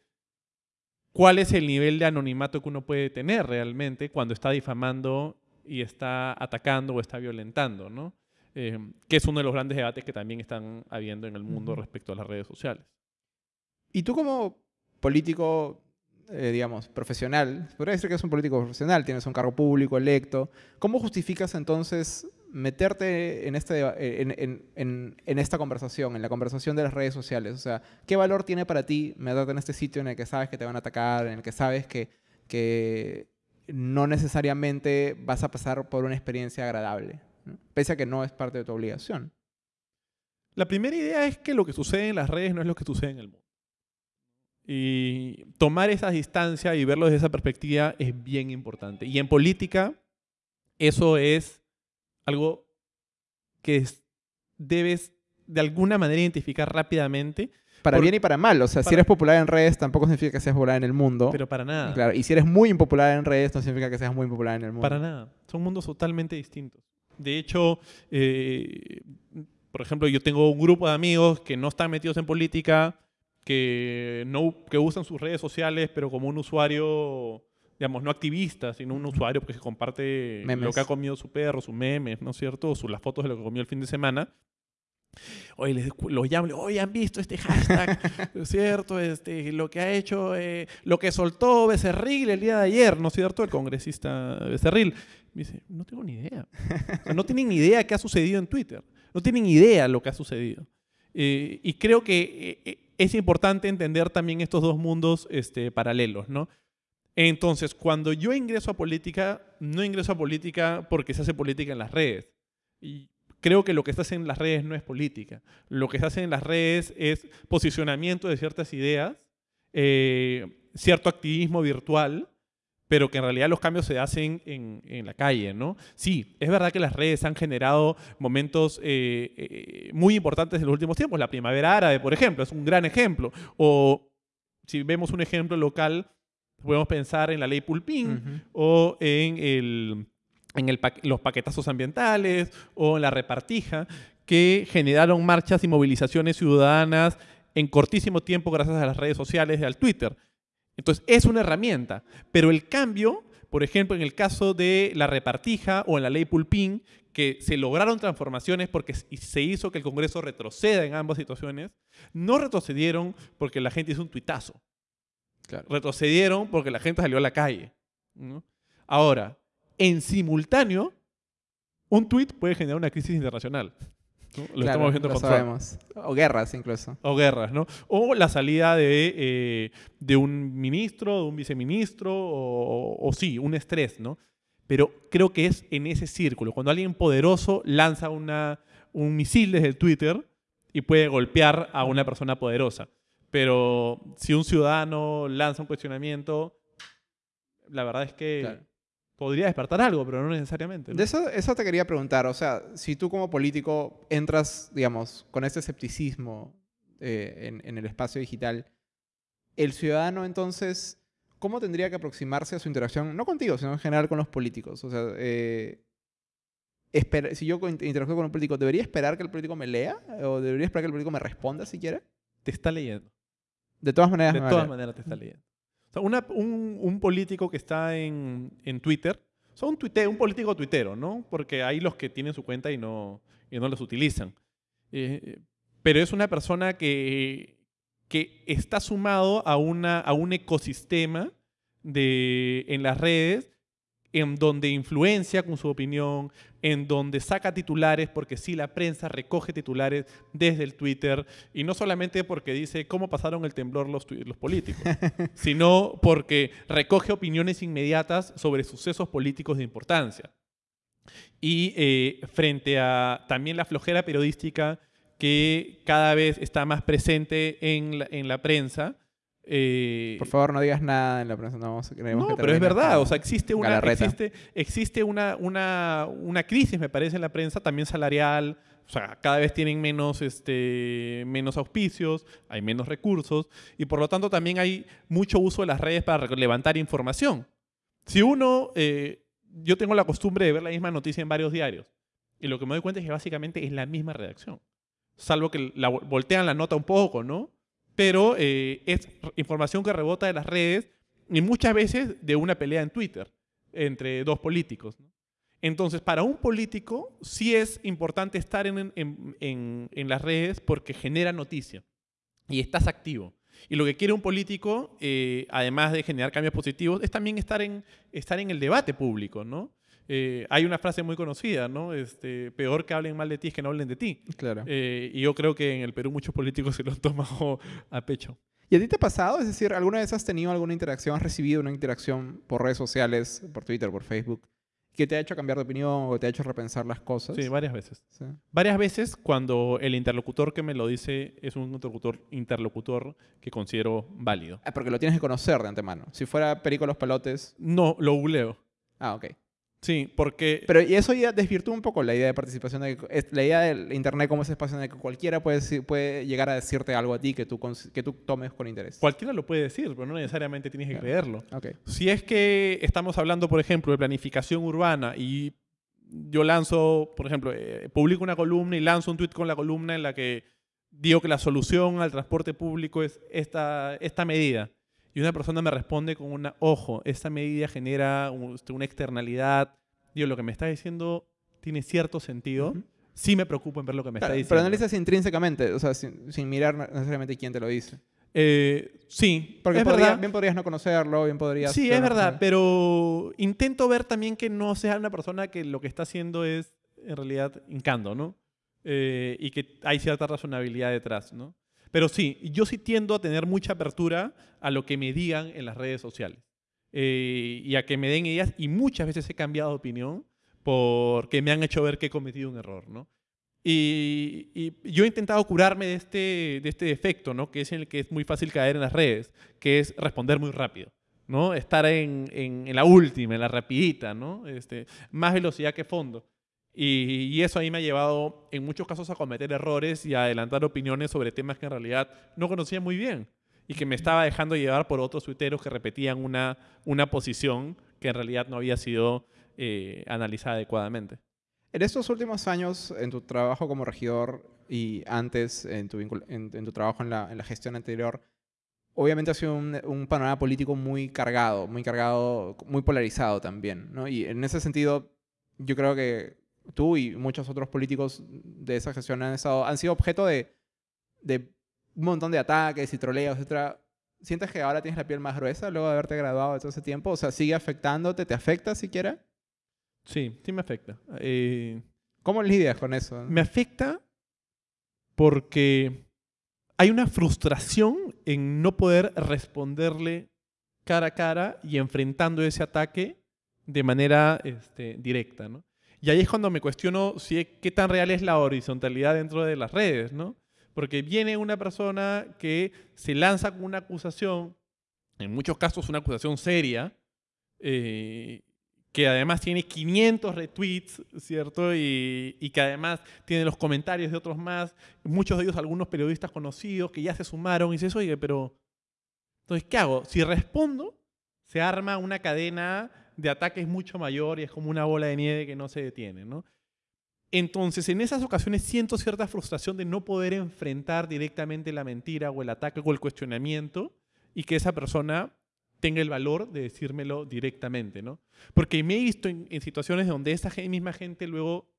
cuál es el nivel de anonimato que uno puede tener realmente cuando está difamando y está atacando o está violentando, ¿no? Eh, que es uno de los grandes debates que también están habiendo en el mundo respecto a las redes sociales. Y tú como político, eh, digamos, profesional, podría decir que es un político profesional, tienes un cargo público electo, ¿cómo justificas entonces meterte en, este, en, en, en, esta conversación, en la conversación de las redes sociales? O sea, ¿qué valor tiene para ti meterte en este sitio en el que sabes que te van a atacar, en el que sabes que, que no necesariamente vas a pasar por una experiencia agradable? Pese a que no es parte de tu obligación. La primera idea es que lo que sucede en las redes no es lo que sucede en el mundo. Y tomar esa distancia y verlo desde esa perspectiva es bien importante. Y en política, eso es algo que debes de alguna manera identificar rápidamente. Para bien y para mal. O sea, si eres popular en redes, tampoco significa que seas popular en el mundo. Pero para nada. Claro, y si eres muy impopular en redes, no significa que seas muy impopular en el mundo. Para nada. Son mundos totalmente distintos. De hecho, eh, por ejemplo, yo tengo un grupo de amigos que no están metidos en política, que, no, que usan sus redes sociales, pero como un usuario, digamos, no activista, sino un usuario que comparte lo que ha comido su perro, sus memes, ¿no es cierto? O las fotos de lo que comió el fin de semana. Oye, les, los llamo, oye, ¿han visto este hashtag? [LAUGHS] ¿Es cierto? Este, lo que ha hecho, eh, lo que soltó Becerril el día de ayer, ¿no es cierto? El congresista Becerril. Me dice, no tengo ni idea. no tienen ni idea qué ha sucedido en Twitter. No tienen idea lo que ha sucedido. Eh, y creo que eh, es importante entender también estos dos mundos este, paralelos, ¿no? Entonces, cuando yo ingreso a política, no ingreso a política porque se hace política en las redes. Y creo que lo que se hace en las redes no es política. Lo que se hace en las redes es posicionamiento de ciertas ideas, eh, cierto activismo virtual, pero que en realidad los cambios se hacen en, la calle, ¿no? Sí, es verdad que las redes han generado momentos eh, eh, muy importantes en los últimos tiempos. La primavera árabe, por ejemplo, es un gran ejemplo. O si vemos un ejemplo local, podemos pensar en la ley Pulpín o en el en los paquetazos ambientales o en la repartija, que generaron marchas y movilizaciones ciudadanas en cortísimo tiempo gracias a las redes sociales y al Twitter. Entonces, es una herramienta, pero el cambio, por ejemplo, en el caso de la repartija o en la ley Pulpín, que se lograron transformaciones porque se hizo que el Congreso retroceda en ambas situaciones, no retrocedieron porque la gente hizo un tuitazo. Retrocedieron porque la gente salió a la calle. Ahora, en simultáneo, un tweet puede generar una crisis internacional. Lo estamos viendo lo sabemos. O guerras incluso. O guerras, ¿no? O la salida de, eh, de un ministro, de un viceministro, o, sí, un estrés, ¿no? Pero creo que es en ese círculo. Cuando alguien poderoso lanza una, un misil desde el Twitter y puede golpear a una persona poderosa. Pero si un ciudadano lanza un cuestionamiento, la verdad es que podría despertar algo, pero no necesariamente. De eso, eso te quería preguntar. O sea, si tú como político entras, digamos, con ese escepticismo eh, en, el espacio digital, el ciudadano entonces, ¿cómo tendría que aproximarse a su interacción, no contigo, sino en general con los políticos? O sea, eh, si yo interactúo con un político, ¿debería esperar que el político me lea? ¿O debería esperar que el político me responda si quiere? Te está leyendo. De todas maneras. De todas maneras te está leyendo un, político que está en, Twitter, o un, un político tuitero, ¿no? Porque hay los que tienen su cuenta y no, y no los utilizan. Eh, pero es una persona que, que está sumado a, una, a un ecosistema de, en las redes en donde influencia con su opinión, en donde saca titulares, porque sí, la prensa recoge titulares desde el Twitter, y no solamente porque dice cómo pasaron el temblor los, los políticos, [LAUGHS] sino porque recoge opiniones inmediatas sobre sucesos políticos de importancia. Y eh, frente a también la flojera periodística que cada vez está más presente en en la prensa, eh, Por favor, no digas nada en la prensa. No, no pero es verdad. O sea, existe una, existe, existe una, una, una, crisis, me parece, en la prensa, también salarial. O sea, cada vez tienen menos, este, menos auspicios, hay menos recursos y por lo tanto también hay mucho uso de las redes para levantar información. Si uno, eh, yo tengo la costumbre de ver la misma noticia en varios diarios y lo que me doy cuenta es que básicamente es la misma redacción. Salvo que la, voltean la nota un poco, ¿no? Pero eh, es información que rebota de las redes y muchas veces de una pelea en Twitter entre dos políticos. Entonces, para un político sí es importante estar en, las redes porque genera noticia y estás activo. Y lo que quiere un político, eh, además de generar cambios positivos, es también estar en, estar en el debate público, ¿no? Eh, hay una frase muy conocida, ¿no? Este, peor que hablen mal de ti es que no hablen de ti. Claro. Eh, y yo creo que en el Perú muchos políticos se lo han tomado a pecho. ¿Y a ti te ha pasado? Es decir, ¿alguna vez has tenido alguna interacción, has recibido una interacción por redes sociales, por Twitter, por Facebook, que te ha hecho cambiar de opinión o te ha hecho repensar las cosas. Sí, varias veces. Varias veces cuando el interlocutor que me lo dice es un interlocutor, interlocutor que considero válido. Ah, porque lo tienes que conocer de antemano. Si fuera Perico los Palotes... No, lo googleo. Ah, ok. Sí, porque... Pero y eso ya desvirtúa un poco la idea de participación, de la idea del Internet como ese espacio en el que cualquiera puede, puede llegar a decirte algo a ti que tú, que tú tomes con interés. Cualquiera lo puede decir, pero no necesariamente tienes que creerlo. Okay. Si es que estamos hablando, por ejemplo, de planificación urbana y yo lanzo, por ejemplo, eh, publico una columna y lanzo un tweet con la columna en la que digo que la solución al transporte público es esta, esta medida y una persona me responde con una, ojo, esta medida genera este, una externalidad, digo, lo que me está diciendo tiene cierto sentido, sí me preocupo en ver lo que me está diciendo. Pero analizas intrínsecamente, o sea, sin, mirar necesariamente quién te lo dice. Eh, sí, porque bien podrías no conocerlo, bien podrías... Sí, es verdad, pero intento ver también que no sea una persona que lo que está haciendo es en realidad hincando, ¿no? Eh, y que hay cierta razonabilidad detrás, ¿no? Pero sí, yo sí tiendo a tener mucha apertura a lo que me digan en las redes sociales. Eh, y a que me den ideas. Y muchas veces he cambiado de opinión porque me han hecho ver que he cometido un error, ¿no? Y, yo he intentado curarme de este, de este defecto, ¿no? Que es en el que es muy fácil caer en las redes, que es responder muy rápido. ¿no? Estar en la última, en la rapidita, ¿no? Este, más velocidad que fondo. Y, eso ahí me ha llevado en muchos casos a cometer errores y a adelantar opiniones sobre temas que en realidad no conocía muy bien y que me estaba dejando llevar por otros tuiteros que repetían una, una posición que en realidad no había sido eh, analizada adecuadamente. En estos últimos años, en tu trabajo como regidor y antes en tu, en, tu trabajo en la, en la, gestión anterior, obviamente ha sido un, un, panorama político muy cargado, muy cargado, muy polarizado también. ¿no? Y en ese sentido, yo creo que tú y muchos otros políticos de esa gestión han, estado, han sido objeto de, de un montón de ataques y troleos, etc. ¿Sientes que ahora tienes la piel más gruesa luego de haberte graduado de todo ese tiempo? O sea, ¿sigue afectándote? ¿Te afecta siquiera? Sí, sí me afecta. Eh, ¿Cómo lidias con eso? Me afecta porque hay una frustración en no poder responderle cara a cara y enfrentando ese ataque de manera este, directa, ¿no? Y ahí es cuando me cuestiono si, qué tan real es la horizontalidad dentro de las redes, ¿no? Porque viene una persona que se lanza con una acusación, en muchos casos una acusación seria, eh, que además tiene 500 retweets, ¿cierto? Y, y, que además tiene los comentarios de otros más, muchos de ellos algunos periodistas conocidos que ya se sumaron y dices, oye, pero, entonces, ¿qué hago? Si respondo, se arma una cadena de ataque es mucho mayor y es como una bola de nieve que no se detiene, ¿no? Entonces, en esas ocasiones siento cierta frustración de no poder enfrentar directamente la mentira o el ataque o el cuestionamiento y que esa persona tenga el valor de decírmelo directamente, ¿no? Porque me he visto en, situaciones donde esa misma gente luego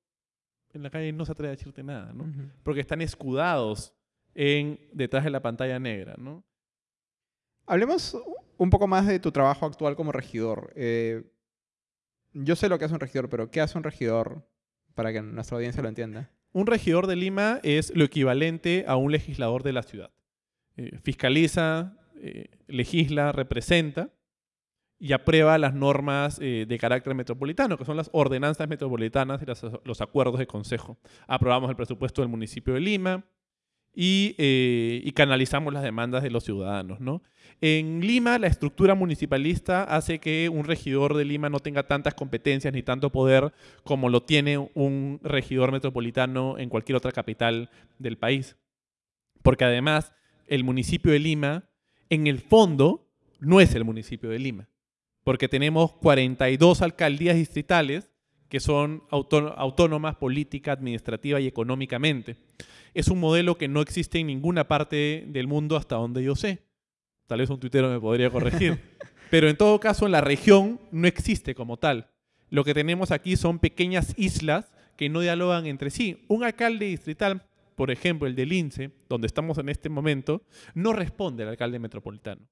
en la calle no se atreve a decirte nada, ¿no? Porque están escudados en, detrás de la pantalla negra, ¿no? Hablemos un poco más de tu trabajo actual como regidor. Eh, yo sé lo que hace un regidor, pero ¿qué hace un regidor para que nuestra audiencia lo entienda? Un regidor de Lima es lo equivalente a un legislador de la ciudad. Eh, fiscaliza, eh, legisla, representa y aprueba las normas de carácter metropolitano, que son las ordenanzas metropolitanas y los acuerdos de consejo. Aprobamos el presupuesto del municipio de Lima, eh, y, canalizamos las demandas de los ciudadanos. ¿no? En Lima, la estructura municipalista hace que un regidor de Lima no tenga tantas competencias ni tanto poder como lo tiene un regidor metropolitano en cualquier otra capital del país. Porque además, el municipio de Lima, en el fondo, no es el municipio de Lima. Porque tenemos 42 alcaldías distritales que son autónomas política, administrativa y económicamente es un modelo que no existe en ninguna parte del mundo hasta donde yo sé. Tal vez un tuitero me podría corregir. [LAUGHS] Pero en todo caso, en la región no existe como tal. Lo que tenemos aquí son pequeñas islas que no dialogan entre sí. Un alcalde distrital, por ejemplo, el de Lince, donde estamos en este momento, no responde al alcalde metropolitano.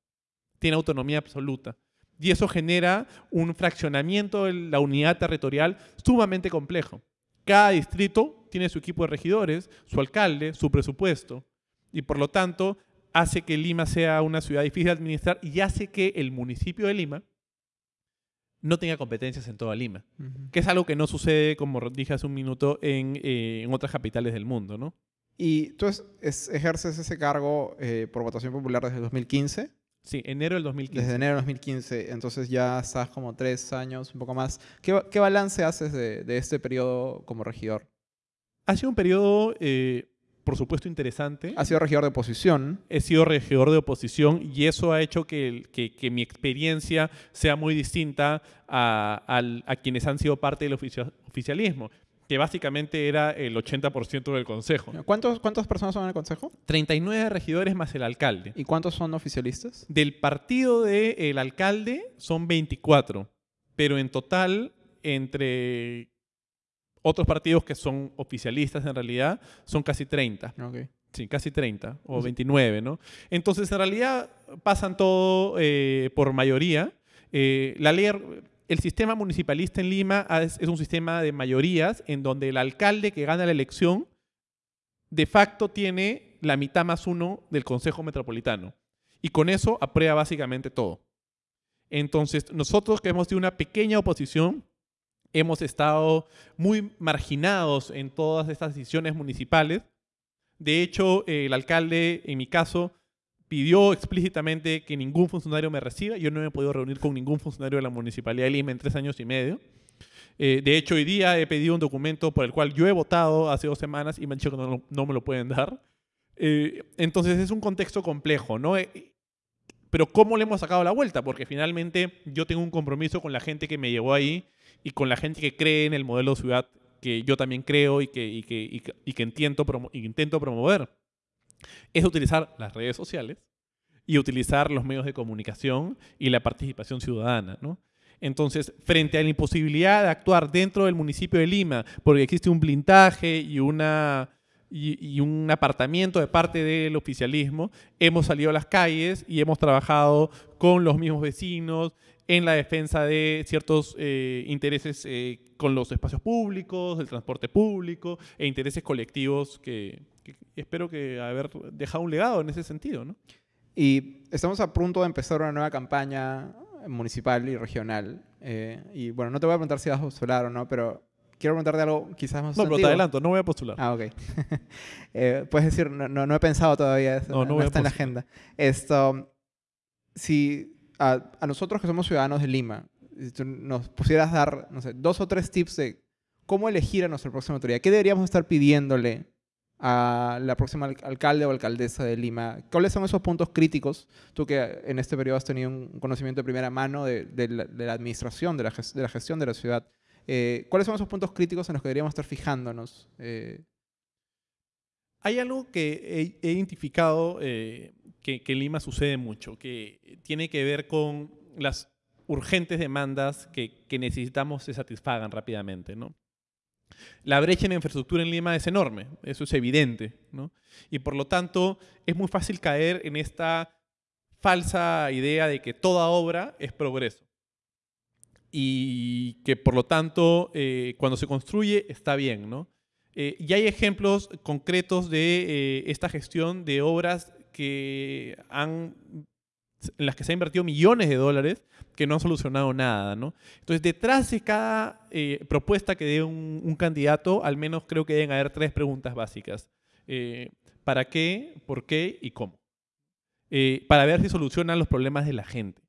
Tiene autonomía absoluta. Y eso genera un fraccionamiento de la unidad territorial sumamente complejo. Cada distrito tiene su equipo de regidores, su alcalde, su presupuesto. Y por lo tanto, hace que Lima sea una ciudad difícil de administrar y hace que el municipio de Lima no tenga competencias en toda Lima. Que es algo que no sucede, como dije hace un minuto, en, eh, en otras capitales del mundo, ¿no? ¿Y tú ejerces ese cargo eh, por votación popular desde 2015? Sí, enero del 2015. Desde enero del 2015, entonces ya estás como tres años, un poco más. ¿Qué, qué balance haces de, de, este periodo como regidor? Ha sido un periodo, eh, por supuesto, interesante. Ha sido regidor de oposición. He sido regidor de oposición y eso ha hecho que, que, que mi experiencia sea muy distinta a, a, a, quienes han sido parte del oficialismo que básicamente era el 80% del consejo. ¿Cuántos, ¿Cuántas personas son en el consejo? 39 regidores más el alcalde. ¿Y cuántos son oficialistas? Del partido del alcalde son 24, pero en total, entre otros partidos que son oficialistas en realidad, son casi 30. Okay. Sí, casi 30 o 29, ¿no? Entonces, en realidad pasan todo eh, por mayoría. Eh, la ley el sistema municipalista en Lima es, un sistema de mayorías en donde el alcalde que gana la elección de facto tiene la mitad más uno del Consejo Metropolitano. Y con eso aprueba básicamente todo. Entonces, nosotros que hemos tenido una pequeña oposición, hemos estado muy marginados en todas estas decisiones municipales. De hecho, el alcalde, en mi caso, pidió explícitamente que ningún funcionario me reciba. Yo no me he podido reunir con ningún funcionario de la Municipalidad de Lima en tres años y medio. Eh, de hecho, hoy día he pedido un documento por el cual yo he votado hace dos semanas y me han dicho que no, me lo pueden dar. Eh, entonces es un contexto complejo, ¿no? Eh, pero ¿cómo le hemos sacado la vuelta? Porque finalmente yo tengo un compromiso con la gente que me llevó ahí y con la gente que cree en el modelo de ciudad que yo también creo y que, y que, y que, intento promover es utilizar las redes sociales y utilizar los medios de comunicación y la participación ciudadana. ¿no? Entonces, frente a la imposibilidad de actuar dentro del municipio de Lima, porque existe un blindaje y, una, y, un apartamiento de parte del oficialismo, hemos salido a las calles y hemos trabajado con los mismos vecinos en la defensa de ciertos eh, intereses eh, con los espacios públicos, el transporte público e intereses colectivos que, espero que haber dejado un legado en ese sentido, ¿no? Y estamos a punto de empezar una nueva campaña municipal y regional. Eh, y bueno, no te voy a preguntar si vas a postular o no, pero quiero preguntarte algo quizás más No, pero te adelanto, no voy a postular. Ah, ok. [LAUGHS] eh, puedes decir, no, no, he pensado todavía, no, no, está en la agenda. Esto, si a, a, nosotros que somos ciudadanos de Lima, si tú nos pusieras dar, no sé, dos o tres tips de cómo elegir a nuestra próxima autoridad, ¿qué deberíamos estar pidiéndole a la próxima alcalde o alcaldesa de Lima. ¿Cuáles son esos puntos críticos? Tú que en este periodo has tenido un conocimiento de primera mano de, la, administración, de la, gestión de la ciudad. Eh, ¿Cuáles son esos puntos críticos en los que deberíamos estar fijándonos? Eh, Hay algo que he, identificado eh, que, en Lima sucede mucho, que tiene que ver con las urgentes demandas que, que necesitamos se satisfagan rápidamente, ¿no? La brecha en infraestructura en Lima es enorme, eso es evidente, ¿no? Y por lo tanto es muy fácil caer en esta falsa idea de que toda obra es progreso y que por lo tanto eh, cuando se construye está bien, ¿no? Eh, y hay ejemplos concretos de eh, esta gestión de obras que han en las que se han invertido millones de dólares que no han solucionado nada, ¿no? Entonces, detrás de cada eh, propuesta que dé un, candidato, al menos creo que deben haber tres preguntas básicas. Eh, ¿Para qué? ¿Por qué? ¿Y cómo? Eh, para ver si solucionan los problemas de la gente.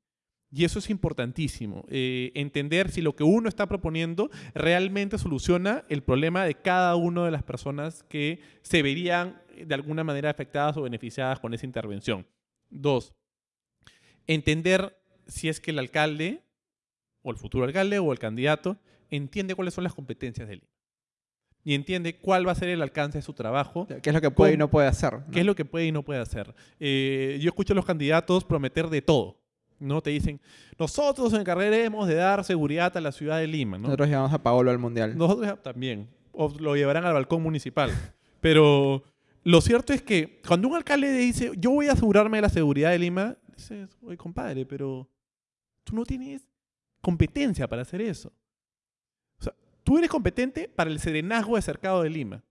Y eso es importantísimo, entender si lo que uno está proponiendo realmente soluciona el problema de cada una de las personas que se verían de alguna manera afectadas o beneficiadas con esa intervención. Dos, entender si es que el alcalde, o el futuro alcalde, o el candidato, entiende cuáles son las competencias de Lima. Y entiende cuál va a ser el alcance de su trabajo. ¿Qué es lo que puede y no puede hacer? ¿Qué es lo que puede y no puede hacer? Eh, yo escucho a los candidatos prometer de todo. ¿no? Te dicen, nosotros nos encargaremos de dar seguridad a la ciudad de Lima. Nosotros llevamos a Paolo al Mundial. Nosotros también. O lo llevarán al balcón municipal. Pero lo cierto es que cuando un alcalde dice, yo voy a asegurarme de la seguridad de Lima, dices, oye, compadre, pero tú no tienes competencia para hacer eso. O sea, tú eres competente para el serenazgo de Cercado de Lima.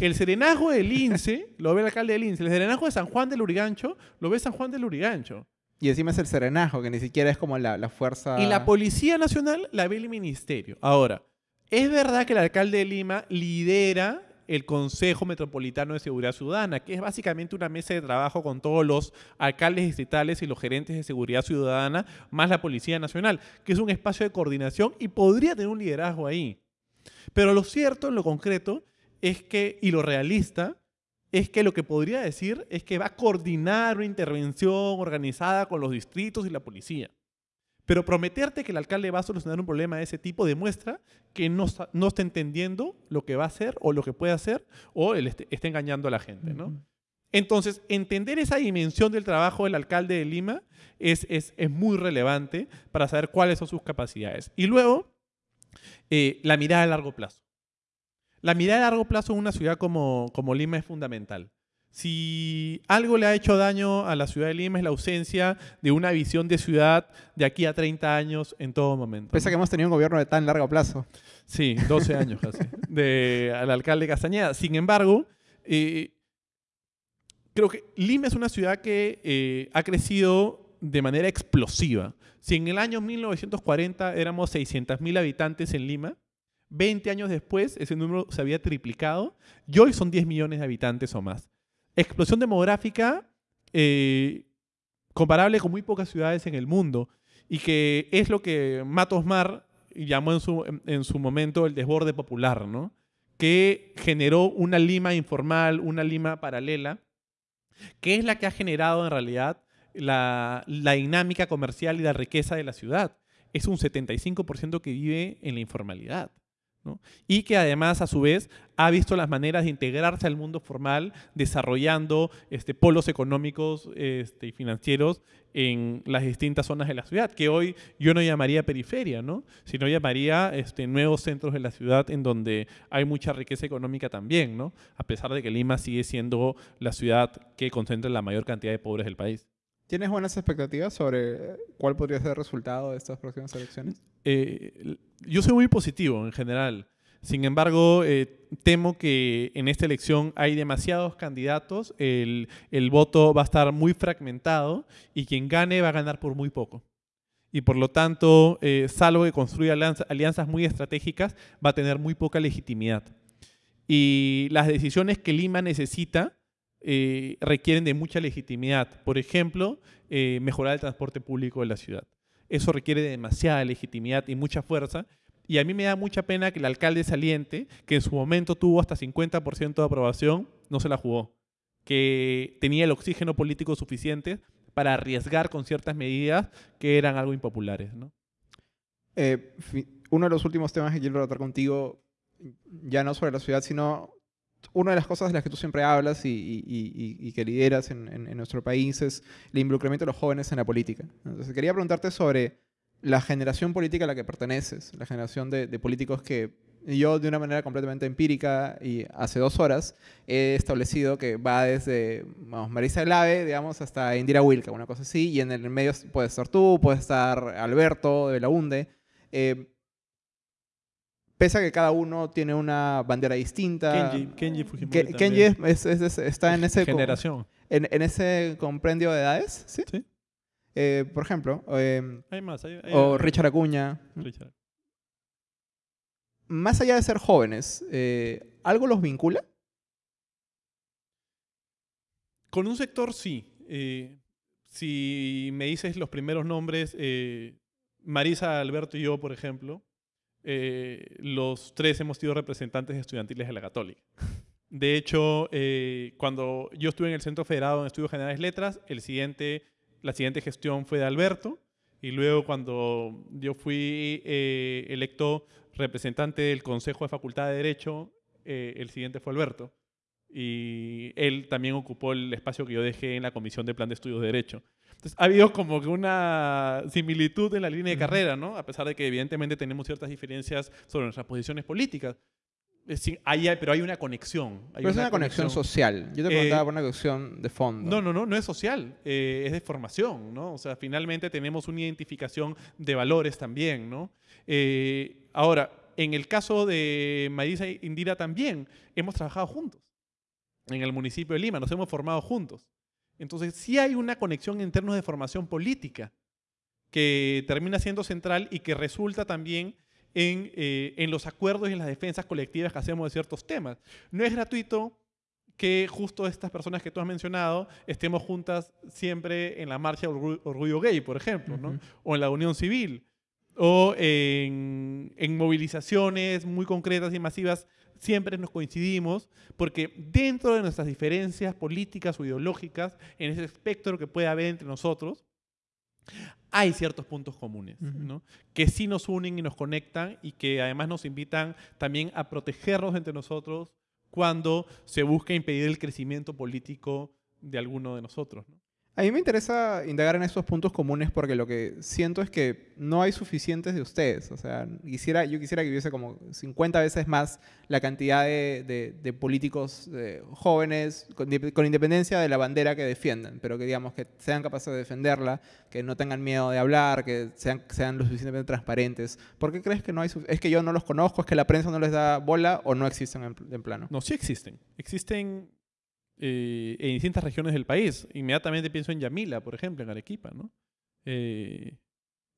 El serenazgo del Lince [LAUGHS] lo ve el alcalde del Lince. El serenazgo de San Juan del Urigancho lo ve San Juan del Urigancho. Y encima es el serenajo, que ni siquiera es como la, la fuerza... Y la Policía Nacional la ve el Ministerio. Ahora, es verdad que el alcalde de Lima lidera el Consejo Metropolitano de Seguridad Ciudadana, que es básicamente una mesa de trabajo con todos los alcaldes distritales y los gerentes de seguridad ciudadana, más la Policía Nacional, que es un espacio de coordinación y podría tener un liderazgo ahí. Pero lo cierto, lo concreto, es que, y lo realista, es que lo que podría decir es que va a coordinar una intervención organizada con los distritos y la policía. Pero prometerte que el alcalde va a solucionar un problema de ese tipo demuestra que no, no está entendiendo lo que va a hacer o lo que puede hacer o él está engañando a la gente. ¿no? Entonces, entender esa dimensión del trabajo del alcalde de Lima es, es, es muy relevante para saber cuáles son sus capacidades. Y luego, eh, la mirada a largo plazo. La mirada a largo plazo en una ciudad como, como Lima es fundamental. Si algo le ha hecho daño a la ciudad de Lima es la ausencia de una visión de ciudad de aquí a 30 años en todo momento. Pese a que hemos tenido un gobierno de tan largo plazo. Sí, 12 [LAUGHS] años casi, de, al alcalde Castañeda. Sin embargo, eh, creo que Lima es una ciudad que eh, ha crecido de manera explosiva. Si en el año 1940 éramos 600.000 habitantes en Lima, 20 años después ese número se había triplicado y hoy son 10 millones de habitantes o más explosión demográfica eh, comparable con muy pocas ciudades en el mundo y que es lo que Matos Mar llamó en su, en su momento el desborde popular, ¿no? que generó una Lima informal, una Lima paralela, que es la que ha generado en realidad la, la dinámica comercial y la riqueza de la ciudad. Es un 75% que vive en la informalidad. Y que además, a su vez, ha visto las maneras de integrarse al mundo formal, desarrollando este, polos económicos este, y financieros en las distintas zonas de la ciudad, que hoy yo no llamaría periferia, ¿no? sino llamaría este, nuevos centros de la ciudad en donde hay mucha riqueza económica también, ¿no? a pesar de que Lima sigue siendo la ciudad que concentra la mayor cantidad de pobres del país. ¿Tienes buenas expectativas sobre cuál podría ser el resultado de estas próximas elecciones? Eh, yo soy muy positivo en general. Sin embargo, eh, temo que en esta elección hay demasiados candidatos, el, voto va a estar muy fragmentado y quien gane va a ganar por muy poco. Y por lo tanto, eh, salvo que construya alianzas muy estratégicas, va a tener muy poca legitimidad. Y las decisiones que Lima necesita eh, requieren de mucha legitimidad. Por ejemplo, eh, mejorar el transporte público de la ciudad. Eso requiere de demasiada legitimidad y mucha fuerza. Y a mí me da mucha pena que el alcalde saliente, que en su momento tuvo hasta 50% de aprobación, no se la jugó. Que tenía el oxígeno político suficiente para arriesgar con ciertas medidas que eran algo impopulares. Eh, uno de los últimos temas que quiero tratar contigo, ya no sobre la ciudad, sino una de las cosas de las que tú siempre hablas y, que lideras en, nuestro país es el involucramiento de los jóvenes en la política. Entonces, quería preguntarte sobre la generación política a la que perteneces, la generación de, políticos que yo, de una manera completamente empírica y hace dos horas, he establecido que va desde Marisa Glave, digamos, hasta Indira Wilka, una cosa así, y en el medio puede estar tú, puede estar Alberto de Belaunde. Eh, pese a que cada uno tiene una bandera distinta. Kenji, Kenji Fujimori. Kenji está en ese. Generación. En, ese comprendio de edades, ¿sí? Sí. Eh, por ejemplo. Em, hay más. o Richard Acuña. Richard. Más allá de ser jóvenes, eh, ¿algo los vincula? Con un sector sí. Eh, si me dices los primeros nombres, Marisa, Alberto y yo, por ejemplo, eh, los tres hemos sido representantes estudiantiles de la Católica. [LAUGHS] De hecho, eh, cuando yo estuve en el Centro Federado en Estudios Generales Letras, la siguiente gestión fue de Alberto, y luego cuando yo fui eh, electo representante del Consejo de Facultad de Derecho, el siguiente fue Alberto. Y él también ocupó el espacio que yo dejé en la Comisión de Plan de Estudios de Derecho. Entonces, ha habido como que una similitud en la línea de carrera, ¿no? A pesar de que evidentemente tenemos ciertas diferencias sobre nuestras posiciones políticas. hay, pero hay una conexión. pero es una conexión, social. Yo te preguntaba eh, por una conexión de fondo. No, no, no, no es social, eh, es de formación, ¿no? O sea, finalmente tenemos una identificación de valores también, ¿no? Eh, ahora, en el caso de Marisa e Indira también, hemos trabajado juntos en el municipio de Lima, nos hemos formado juntos. Entonces, sí hay una conexión en términos de formación política que termina siendo central y que resulta también en, eh, en, los acuerdos y en las defensas colectivas que hacemos de ciertos temas. No es gratuito que justo estas personas que tú has mencionado estemos juntas siempre en la marcha Orgullo, Gay, por ejemplo, ¿no? o en la Unión Civil, o en, en movilizaciones muy concretas y masivas siempre nos coincidimos, porque dentro de nuestras diferencias políticas o ideológicas, en ese espectro que puede haber entre nosotros, hay ciertos puntos comunes, ¿no? que sí nos unen y nos conectan y que además nos invitan también a protegernos entre nosotros cuando se busca impedir el crecimiento político de alguno de nosotros. ¿no? A mí me interesa indagar en esos puntos comunes porque lo que siento es que no hay suficientes de ustedes. O sea, quisiera, yo quisiera que hubiese como 50 veces más la cantidad de, políticos jóvenes, con, independencia de la bandera que defiendan, pero que digamos que sean capaces de defenderla, que no tengan miedo de hablar, que sean, sean lo suficientemente transparentes. ¿Por qué crees que no hay ¿Es que yo no los conozco? ¿Es que la prensa no les da bola o no existen en, en plano? No, sí existen. Existen eh, en distintas regiones del país. Inmediatamente pienso en Yamila, por ejemplo, en Arequipa, ¿no? Eh,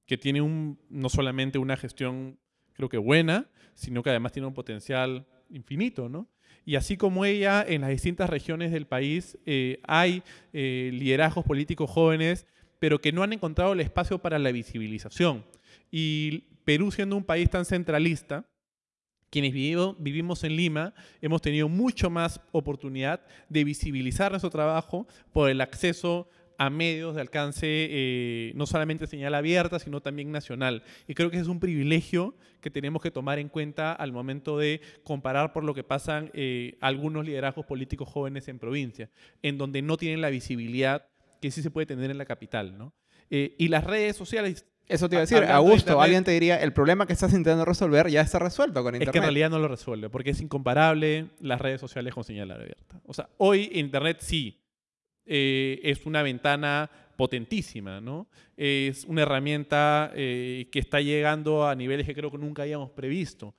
que tiene un, no solamente una gestión, creo que buena, sino que además tiene un potencial infinito, ¿no? Y así como ella, en las distintas regiones del país eh, hay liderazgos políticos jóvenes, pero que no han encontrado el espacio para la visibilización. Y Perú, siendo un país tan centralista, quienes vivimos en Lima hemos tenido mucho más oportunidad de visibilizar nuestro trabajo por el acceso a medios de alcance eh, no solamente señal abierta, sino también nacional. Y creo que es un privilegio que tenemos que tomar en cuenta al momento de comparar por lo que pasan eh, algunos liderazgos políticos jóvenes en provincia, en donde no tienen la visibilidad que sí se puede tener en la capital. ¿no? Eh, y las redes sociales eso te iba a decir, Augusto, alguien te diría, el problema que estás intentando resolver ya está resuelto con Internet. Es que en realidad no lo resuelve, porque es incomparable las redes sociales con señal abierta. O sea, hoy Internet sí eh, es una ventana potentísima, ¿no? Es una herramienta eh, que está llegando a niveles que creo que nunca habíamos previsto.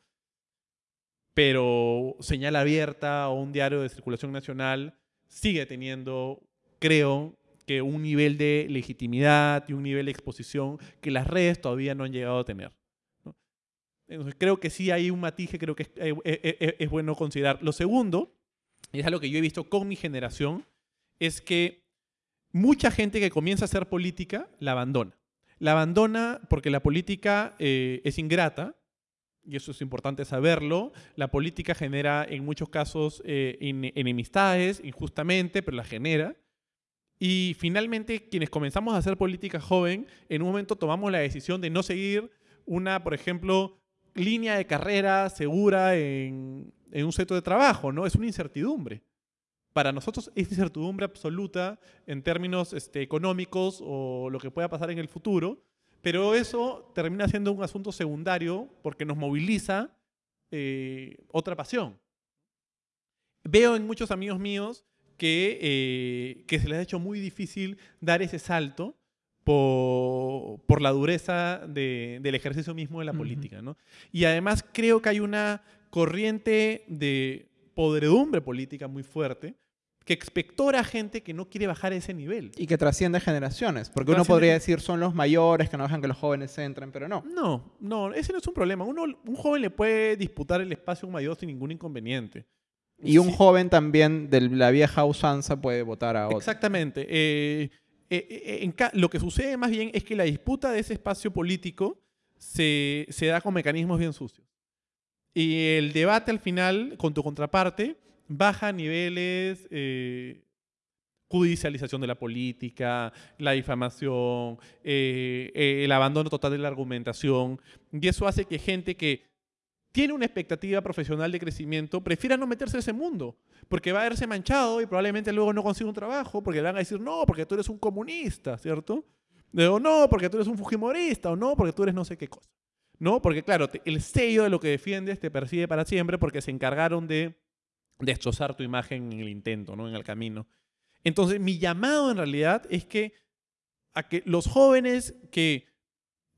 Pero señal abierta o un diario de circulación nacional sigue teniendo, creo, que un nivel de legitimidad y un nivel de exposición que las redes todavía no han llegado a tener. Entonces, creo que sí hay un matiz que creo que eh, eh, eh, es, bueno considerar. Lo segundo, y es algo que yo he visto con mi generación, es que mucha gente que comienza a hacer política la abandona. La abandona porque la política es ingrata, y eso es importante saberlo. La política genera en muchos casos enemistades, injustamente, pero la genera. Y finalmente, quienes comenzamos a hacer política joven, en un momento tomamos la decisión de no seguir una, por ejemplo, línea de carrera segura en, un centro de trabajo, ¿no? Es una incertidumbre. Para nosotros es incertidumbre absoluta en términos este, económicos o lo que pueda pasar en el futuro, pero eso termina siendo un asunto secundario porque nos moviliza eh, otra pasión. Veo en muchos amigos míos que, eh, que se les ha hecho muy difícil dar ese salto por, por la dureza de, del ejercicio mismo de la política. ¿no? Y además creo que hay una corriente de podredumbre política muy fuerte que expectora a gente que no quiere bajar ese nivel. Y que trasciende generaciones, porque uno podría decir son los mayores que no dejan que los jóvenes entren, pero no. No, no, ese no es un problema. Uno, un joven le puede disputar el espacio a un mayor sin ningún inconveniente. Y un joven también de la vieja usanza puede votar a otro. Exactamente. Eh, eh, eh, lo que sucede más bien es que la disputa de ese espacio político se, se da con mecanismos bien sucios. Y el debate al final con tu contraparte baja a niveles judicialización de la política, la difamación, el abandono total de la argumentación. Y eso hace que gente que tiene una expectativa profesional de crecimiento, prefiera no meterse en ese mundo, porque va a verse manchado y probablemente luego no consiga un trabajo, porque le van a decir, no, porque tú eres un comunista, ¿cierto? O no, porque tú eres un fujimorista, o no, porque tú eres no sé qué cosa. ¿No? Porque claro, el sello de lo que defiendes te persigue para siempre porque se encargaron de destrozar tu imagen en el intento, ¿no? En el camino. Entonces, mi llamado en realidad es que a que los jóvenes que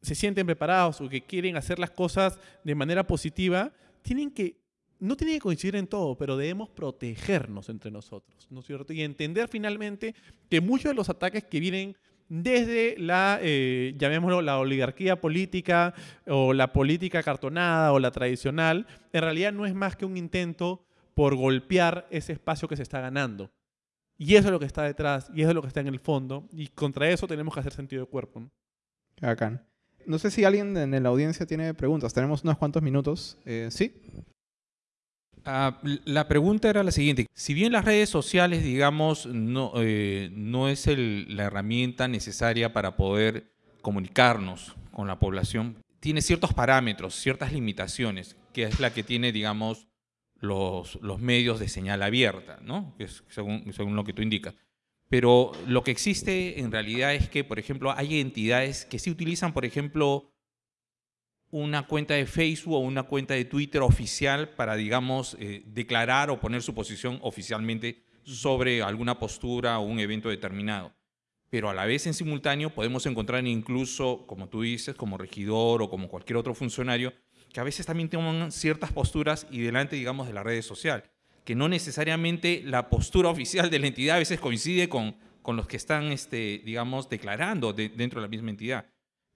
se sienten preparados o que quieren hacer las cosas de manera positiva, tienen que no tiene que coincidir en todo, pero debemos protegernos entre nosotros, ¿no es cierto? Y entender finalmente que muchos de los ataques que vienen desde la, eh, llamémoslo, la oligarquía política o la política cartonada o la tradicional, en realidad no es más que un intento por golpear ese espacio que se está ganando. Y eso es lo que está detrás, y eso es lo que está en el fondo, y contra eso tenemos que hacer sentido de cuerpo. ¿no? No sé si alguien en la audiencia tiene preguntas. Tenemos unos cuantos minutos. Eh, ¿Sí? Ah, la pregunta era la siguiente. Si bien las redes sociales, digamos, no, eh, es la herramienta necesaria para poder comunicarnos con la población, tiene ciertos parámetros, ciertas limitaciones, que es la que tiene, digamos, los, medios de señal abierta, ¿no? Según, según lo que tú indicas. Pero lo que existe en realidad es que, por ejemplo, hay entidades que sí utilizan, por ejemplo, una cuenta de Facebook o una cuenta de Twitter oficial para, digamos, eh, declarar o poner su posición oficialmente sobre alguna postura o un evento determinado. Pero a la vez, en simultáneo, podemos encontrar incluso, como tú dices, como regidor o como cualquier otro funcionario, que a veces también toman ciertas posturas y delante, digamos, de la red social, que no necesariamente la postura oficial de la entidad a veces coincide con, con los que están, este, digamos, declarando dentro de la misma entidad.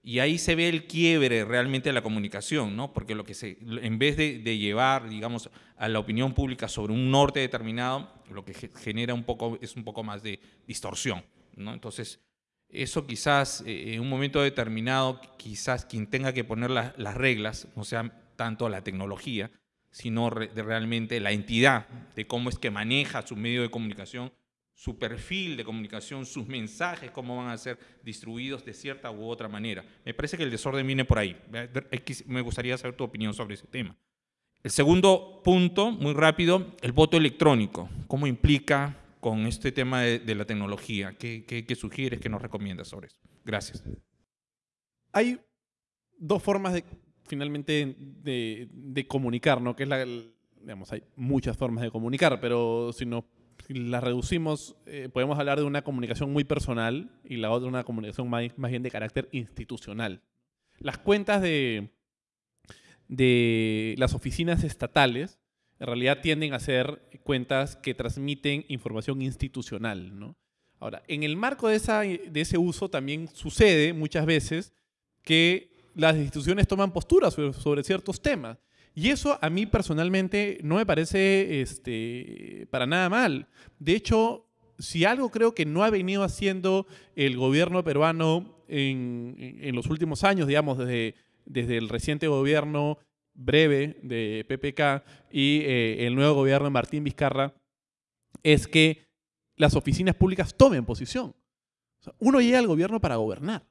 Y ahí se ve el quiebre realmente de la comunicación, ¿no? Porque lo que se, en vez de, llevar, digamos, a la opinión pública sobre un norte determinado, lo que genera un poco, es un poco más de distorsión, ¿no? Entonces, eso quizás eh, en un momento determinado, quizás quien tenga que poner las reglas, no sea tanto la tecnología, sino realmente la entidad de cómo es que maneja su medio de comunicación, su perfil de comunicación, sus mensajes, cómo van a ser distribuidos de cierta u otra manera. Me parece que el desorden viene por ahí. Me gustaría saber tu opinión sobre ese tema. El segundo punto, muy rápido, el voto electrónico. ¿Cómo implica con este tema de, la tecnología? ¿Qué, qué, sugieres, qué nos recomiendas sobre eso? Gracias. Hay dos formas de, finalmente, de, de comunicar, ¿no? Que es la, digamos, hay muchas formas de comunicar, pero si nos la reducimos, eh, podemos hablar de una comunicación muy personal y la otra una comunicación más, bien de carácter institucional. Las cuentas de, de las oficinas estatales en realidad tienden a ser cuentas que transmiten información institucional. ¿no? Ahora, en el marco de, esa, de ese uso también sucede muchas veces que las instituciones toman posturas sobre ciertos temas. Y eso a mí personalmente no me parece este, para nada mal. De hecho, si algo creo que no ha venido haciendo el gobierno peruano en, los últimos años, digamos, desde, desde el reciente gobierno breve de PPK y eh, el nuevo gobierno de Martín Vizcarra, es que las oficinas públicas tomen posición. uno llega al gobierno para gobernar.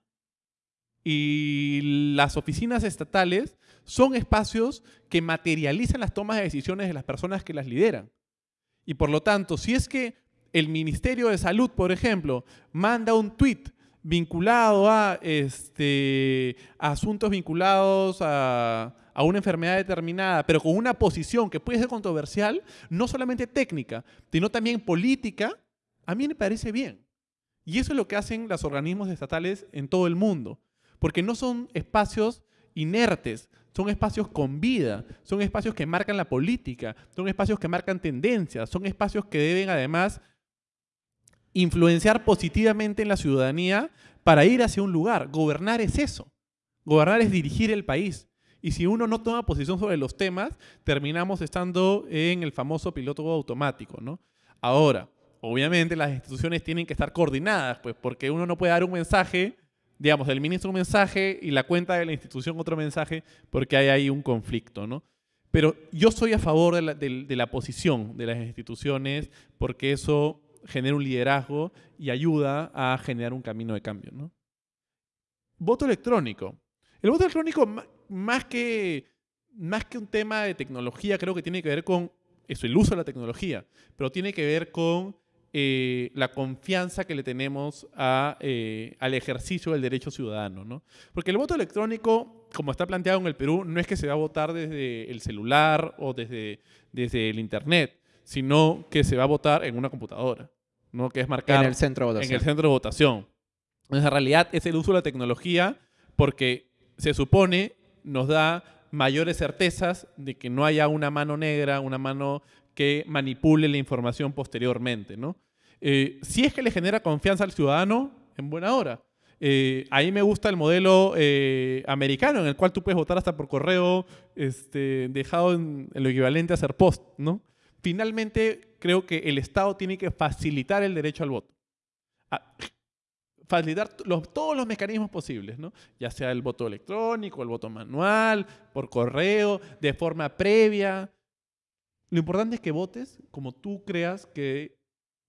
Y las oficinas estatales son espacios que materializan las tomas de decisiones de las personas que las lideran. Y por lo tanto, si es que el Ministerio de Salud, por ejemplo, manda un tuit vinculado a, este, asuntos vinculados a, a una enfermedad determinada, pero con una posición que puede ser controversial, no solamente técnica, sino también política, a mí me parece bien. Y eso es lo que hacen los organismos estatales en todo el mundo, porque no son espacios inertes, son espacios con vida, son espacios que marcan la política, son espacios que marcan tendencias, son espacios que deben además influenciar positivamente en la ciudadanía para ir hacia un lugar. Gobernar es eso. Gobernar es dirigir el país. Y si uno no toma posición sobre los temas, terminamos estando en el famoso piloto automático, ¿no? Ahora, obviamente las instituciones tienen que estar coordinadas, pues porque uno no puede dar un mensaje digamos, el ministro un mensaje y la cuenta de la institución otro mensaje, porque hay ahí un conflicto, ¿no? Pero yo soy a favor de la, posición de las instituciones porque eso genera un liderazgo y ayuda a generar un camino de cambio, ¿no? Voto electrónico. El voto electrónico, más que, más que un tema de tecnología, creo que tiene que ver con eso, el uso de la tecnología, pero tiene que ver con eh, la confianza que le tenemos eh, al ejercicio del derecho ciudadano. ¿no? Porque el voto electrónico, como está planteado en el Perú, no es que se va a votar desde el celular o desde, desde el Internet, sino que se va a votar en una computadora, ¿no? que es marcar en el centro de votación. En el centro de votación. En realidad es el uso de la tecnología porque se supone nos da mayores certezas de que no haya una mano negra, una mano que manipule la información posteriormente. ¿no? Eh, si es que le genera confianza al ciudadano, en buena hora. Eh, ahí me gusta el modelo eh, americano, en el cual tú puedes votar hasta por correo este, dejado en, lo equivalente a hacer post. ¿no? Finalmente, creo que el Estado tiene que facilitar el derecho al voto. facilitar todos los mecanismos posibles, ¿no? ya sea el voto electrónico, el voto manual, por correo, de forma previa. Lo importante es que votes como tú creas que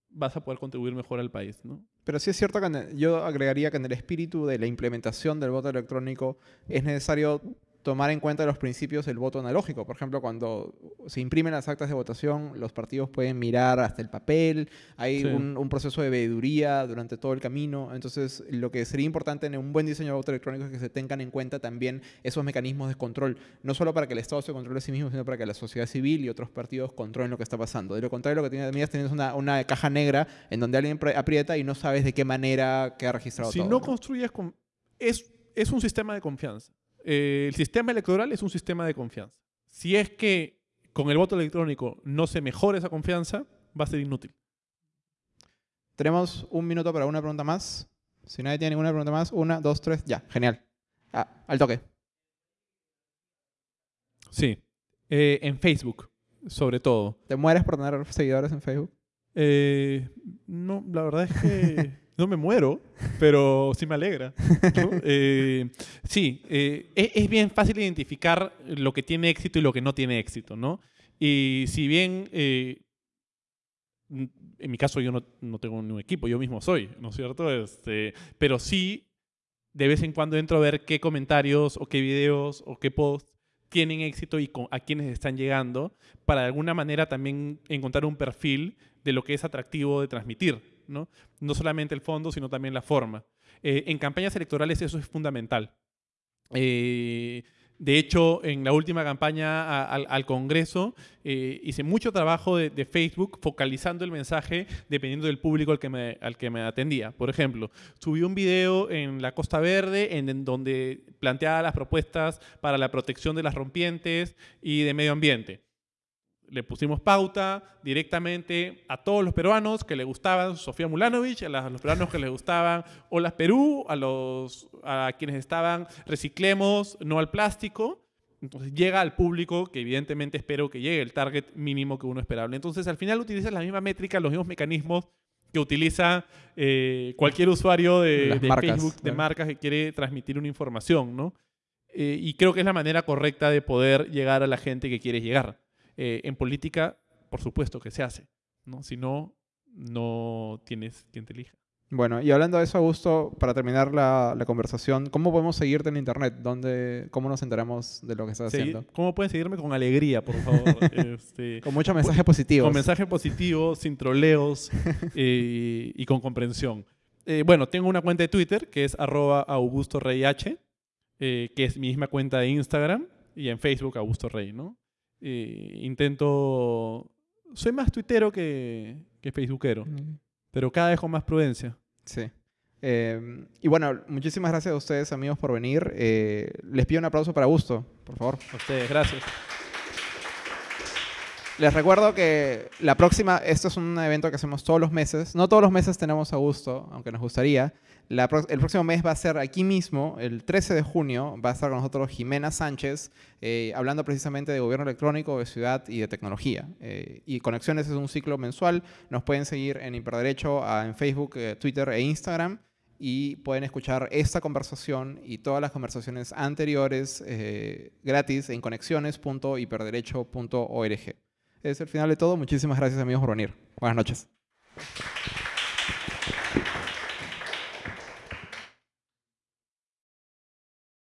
vas a poder contribuir mejor al país. ¿no? Pero sí es cierto que yo agregaría que en el espíritu de la implementación del voto electrónico es necesario tomar en cuenta los principios del voto analógico. Por ejemplo, cuando se imprimen las actas de votación, los partidos pueden mirar hasta el papel, hay un, proceso de veeduría durante todo el camino. Entonces, lo que sería importante en un buen diseño de voto electrónico es que se tengan en cuenta también esos mecanismos de control, no solo para que el Estado se controle a sí mismo, sino para que la sociedad civil y otros partidos controlen lo que está pasando. De lo contrario, lo que tienes, tienes una, una caja negra en donde alguien aprieta y no sabes de qué manera queda registrado si todo. Si no, construyes con... Es, es un sistema de confianza. Eh, el sistema electoral es un sistema de confianza. Si es que con el voto electrónico no se mejora esa confianza, va a ser inútil. Tenemos un minuto para una pregunta más. Si nadie tiene ninguna pregunta más, una, dos, tres, ya, genial. Ah, al toque. Sí, eh, en Facebook, sobre todo. ¿Te mueres por tener seguidores en Facebook? Eh, no, la verdad es que [LAUGHS] no me muero, pero sí me alegra. [LAUGHS] Eh, sí, eh, e-, es, bien fácil identificar lo que tiene éxito y lo que no tiene éxito, ¿no? Y si bien, eh, en mi caso yo no, no, tengo un equipo, yo mismo soy, ¿no es cierto? Este, pero sí, de vez en cuando entro a ver qué comentarios o qué videos o qué posts tienen éxito y a quiénes están llegando, para de alguna manera también encontrar un perfil de lo que es atractivo de transmitir. ¿No? solamente el fondo, sino también la forma. Eh, en campañas electorales eso es fundamental. Eh, de hecho, en la última campaña al, Congreso eh, hice mucho trabajo de, Facebook focalizando el mensaje dependiendo del público al que, me, al que me atendía. Por ejemplo, subí un video en la Costa Verde en, donde planteaba las propuestas para la protección de las rompientes y de medio ambiente le pusimos pauta directamente a todos los peruanos que le gustaban Sofía Mulanovich, a, los peruanos que les gustaban Olas Perú, a, los, a quienes estaban Reciclemos, no al plástico. Entonces llega al público que evidentemente espero que llegue el target mínimo que uno esperable. Entonces al final utiliza la misma métrica, los mismos mecanismos que utiliza eh, cualquier usuario de, Facebook, de marcas que quiere transmitir una información, ¿no? Eh, y creo que es la manera correcta de poder llegar a la gente que quieres llegar. Eh, en política, por supuesto que se hace, ¿no? Si no, no tienes quien te elija. Bueno, y hablando de eso, Augusto, para terminar la, conversación, ¿cómo podemos seguirte en Internet? ¿Dónde, ¿Cómo nos enteramos de lo que estás haciendo? ¿Cómo pueden seguirme? Con alegría, por favor. [LAUGHS] Este, con muchos mensajes positivos. Con mensajes positivos, sin troleos [LAUGHS] eh, y con comprensión. Eh, bueno, tengo una cuenta de Twitter que es arroba Augusto Rey H, que es mi misma cuenta de Instagram, y en Facebook Augusto Rey, ¿no? Intento... Soy más tuitero que, que facebookero, pero cada vez con más prudencia. Sí. Em, y bueno, muchísimas gracias a ustedes, amigos, por venir. Eh, les pido un aplauso para Augusto, por favor. A ustedes, gracias. Les recuerdo que la próxima, esto es un evento que hacemos todos los meses. No todos los meses tenemos a Augusto, aunque nos gustaría el próximo mes va a ser aquí mismo, el 13 de junio, va a estar con nosotros Jimena Sánchez, eh, hablando precisamente de gobierno electrónico, de ciudad y de tecnología. Eh, y Conexiones es un ciclo mensual. Nos pueden seguir en Hiperderecho en Facebook, eh, Twitter e Instagram. Y pueden escuchar esta conversación y todas las conversaciones anteriores gratis en conexiones.hiperderecho.org. Es el final de todo. Muchísimas gracias amigos por venir. Buenas noches.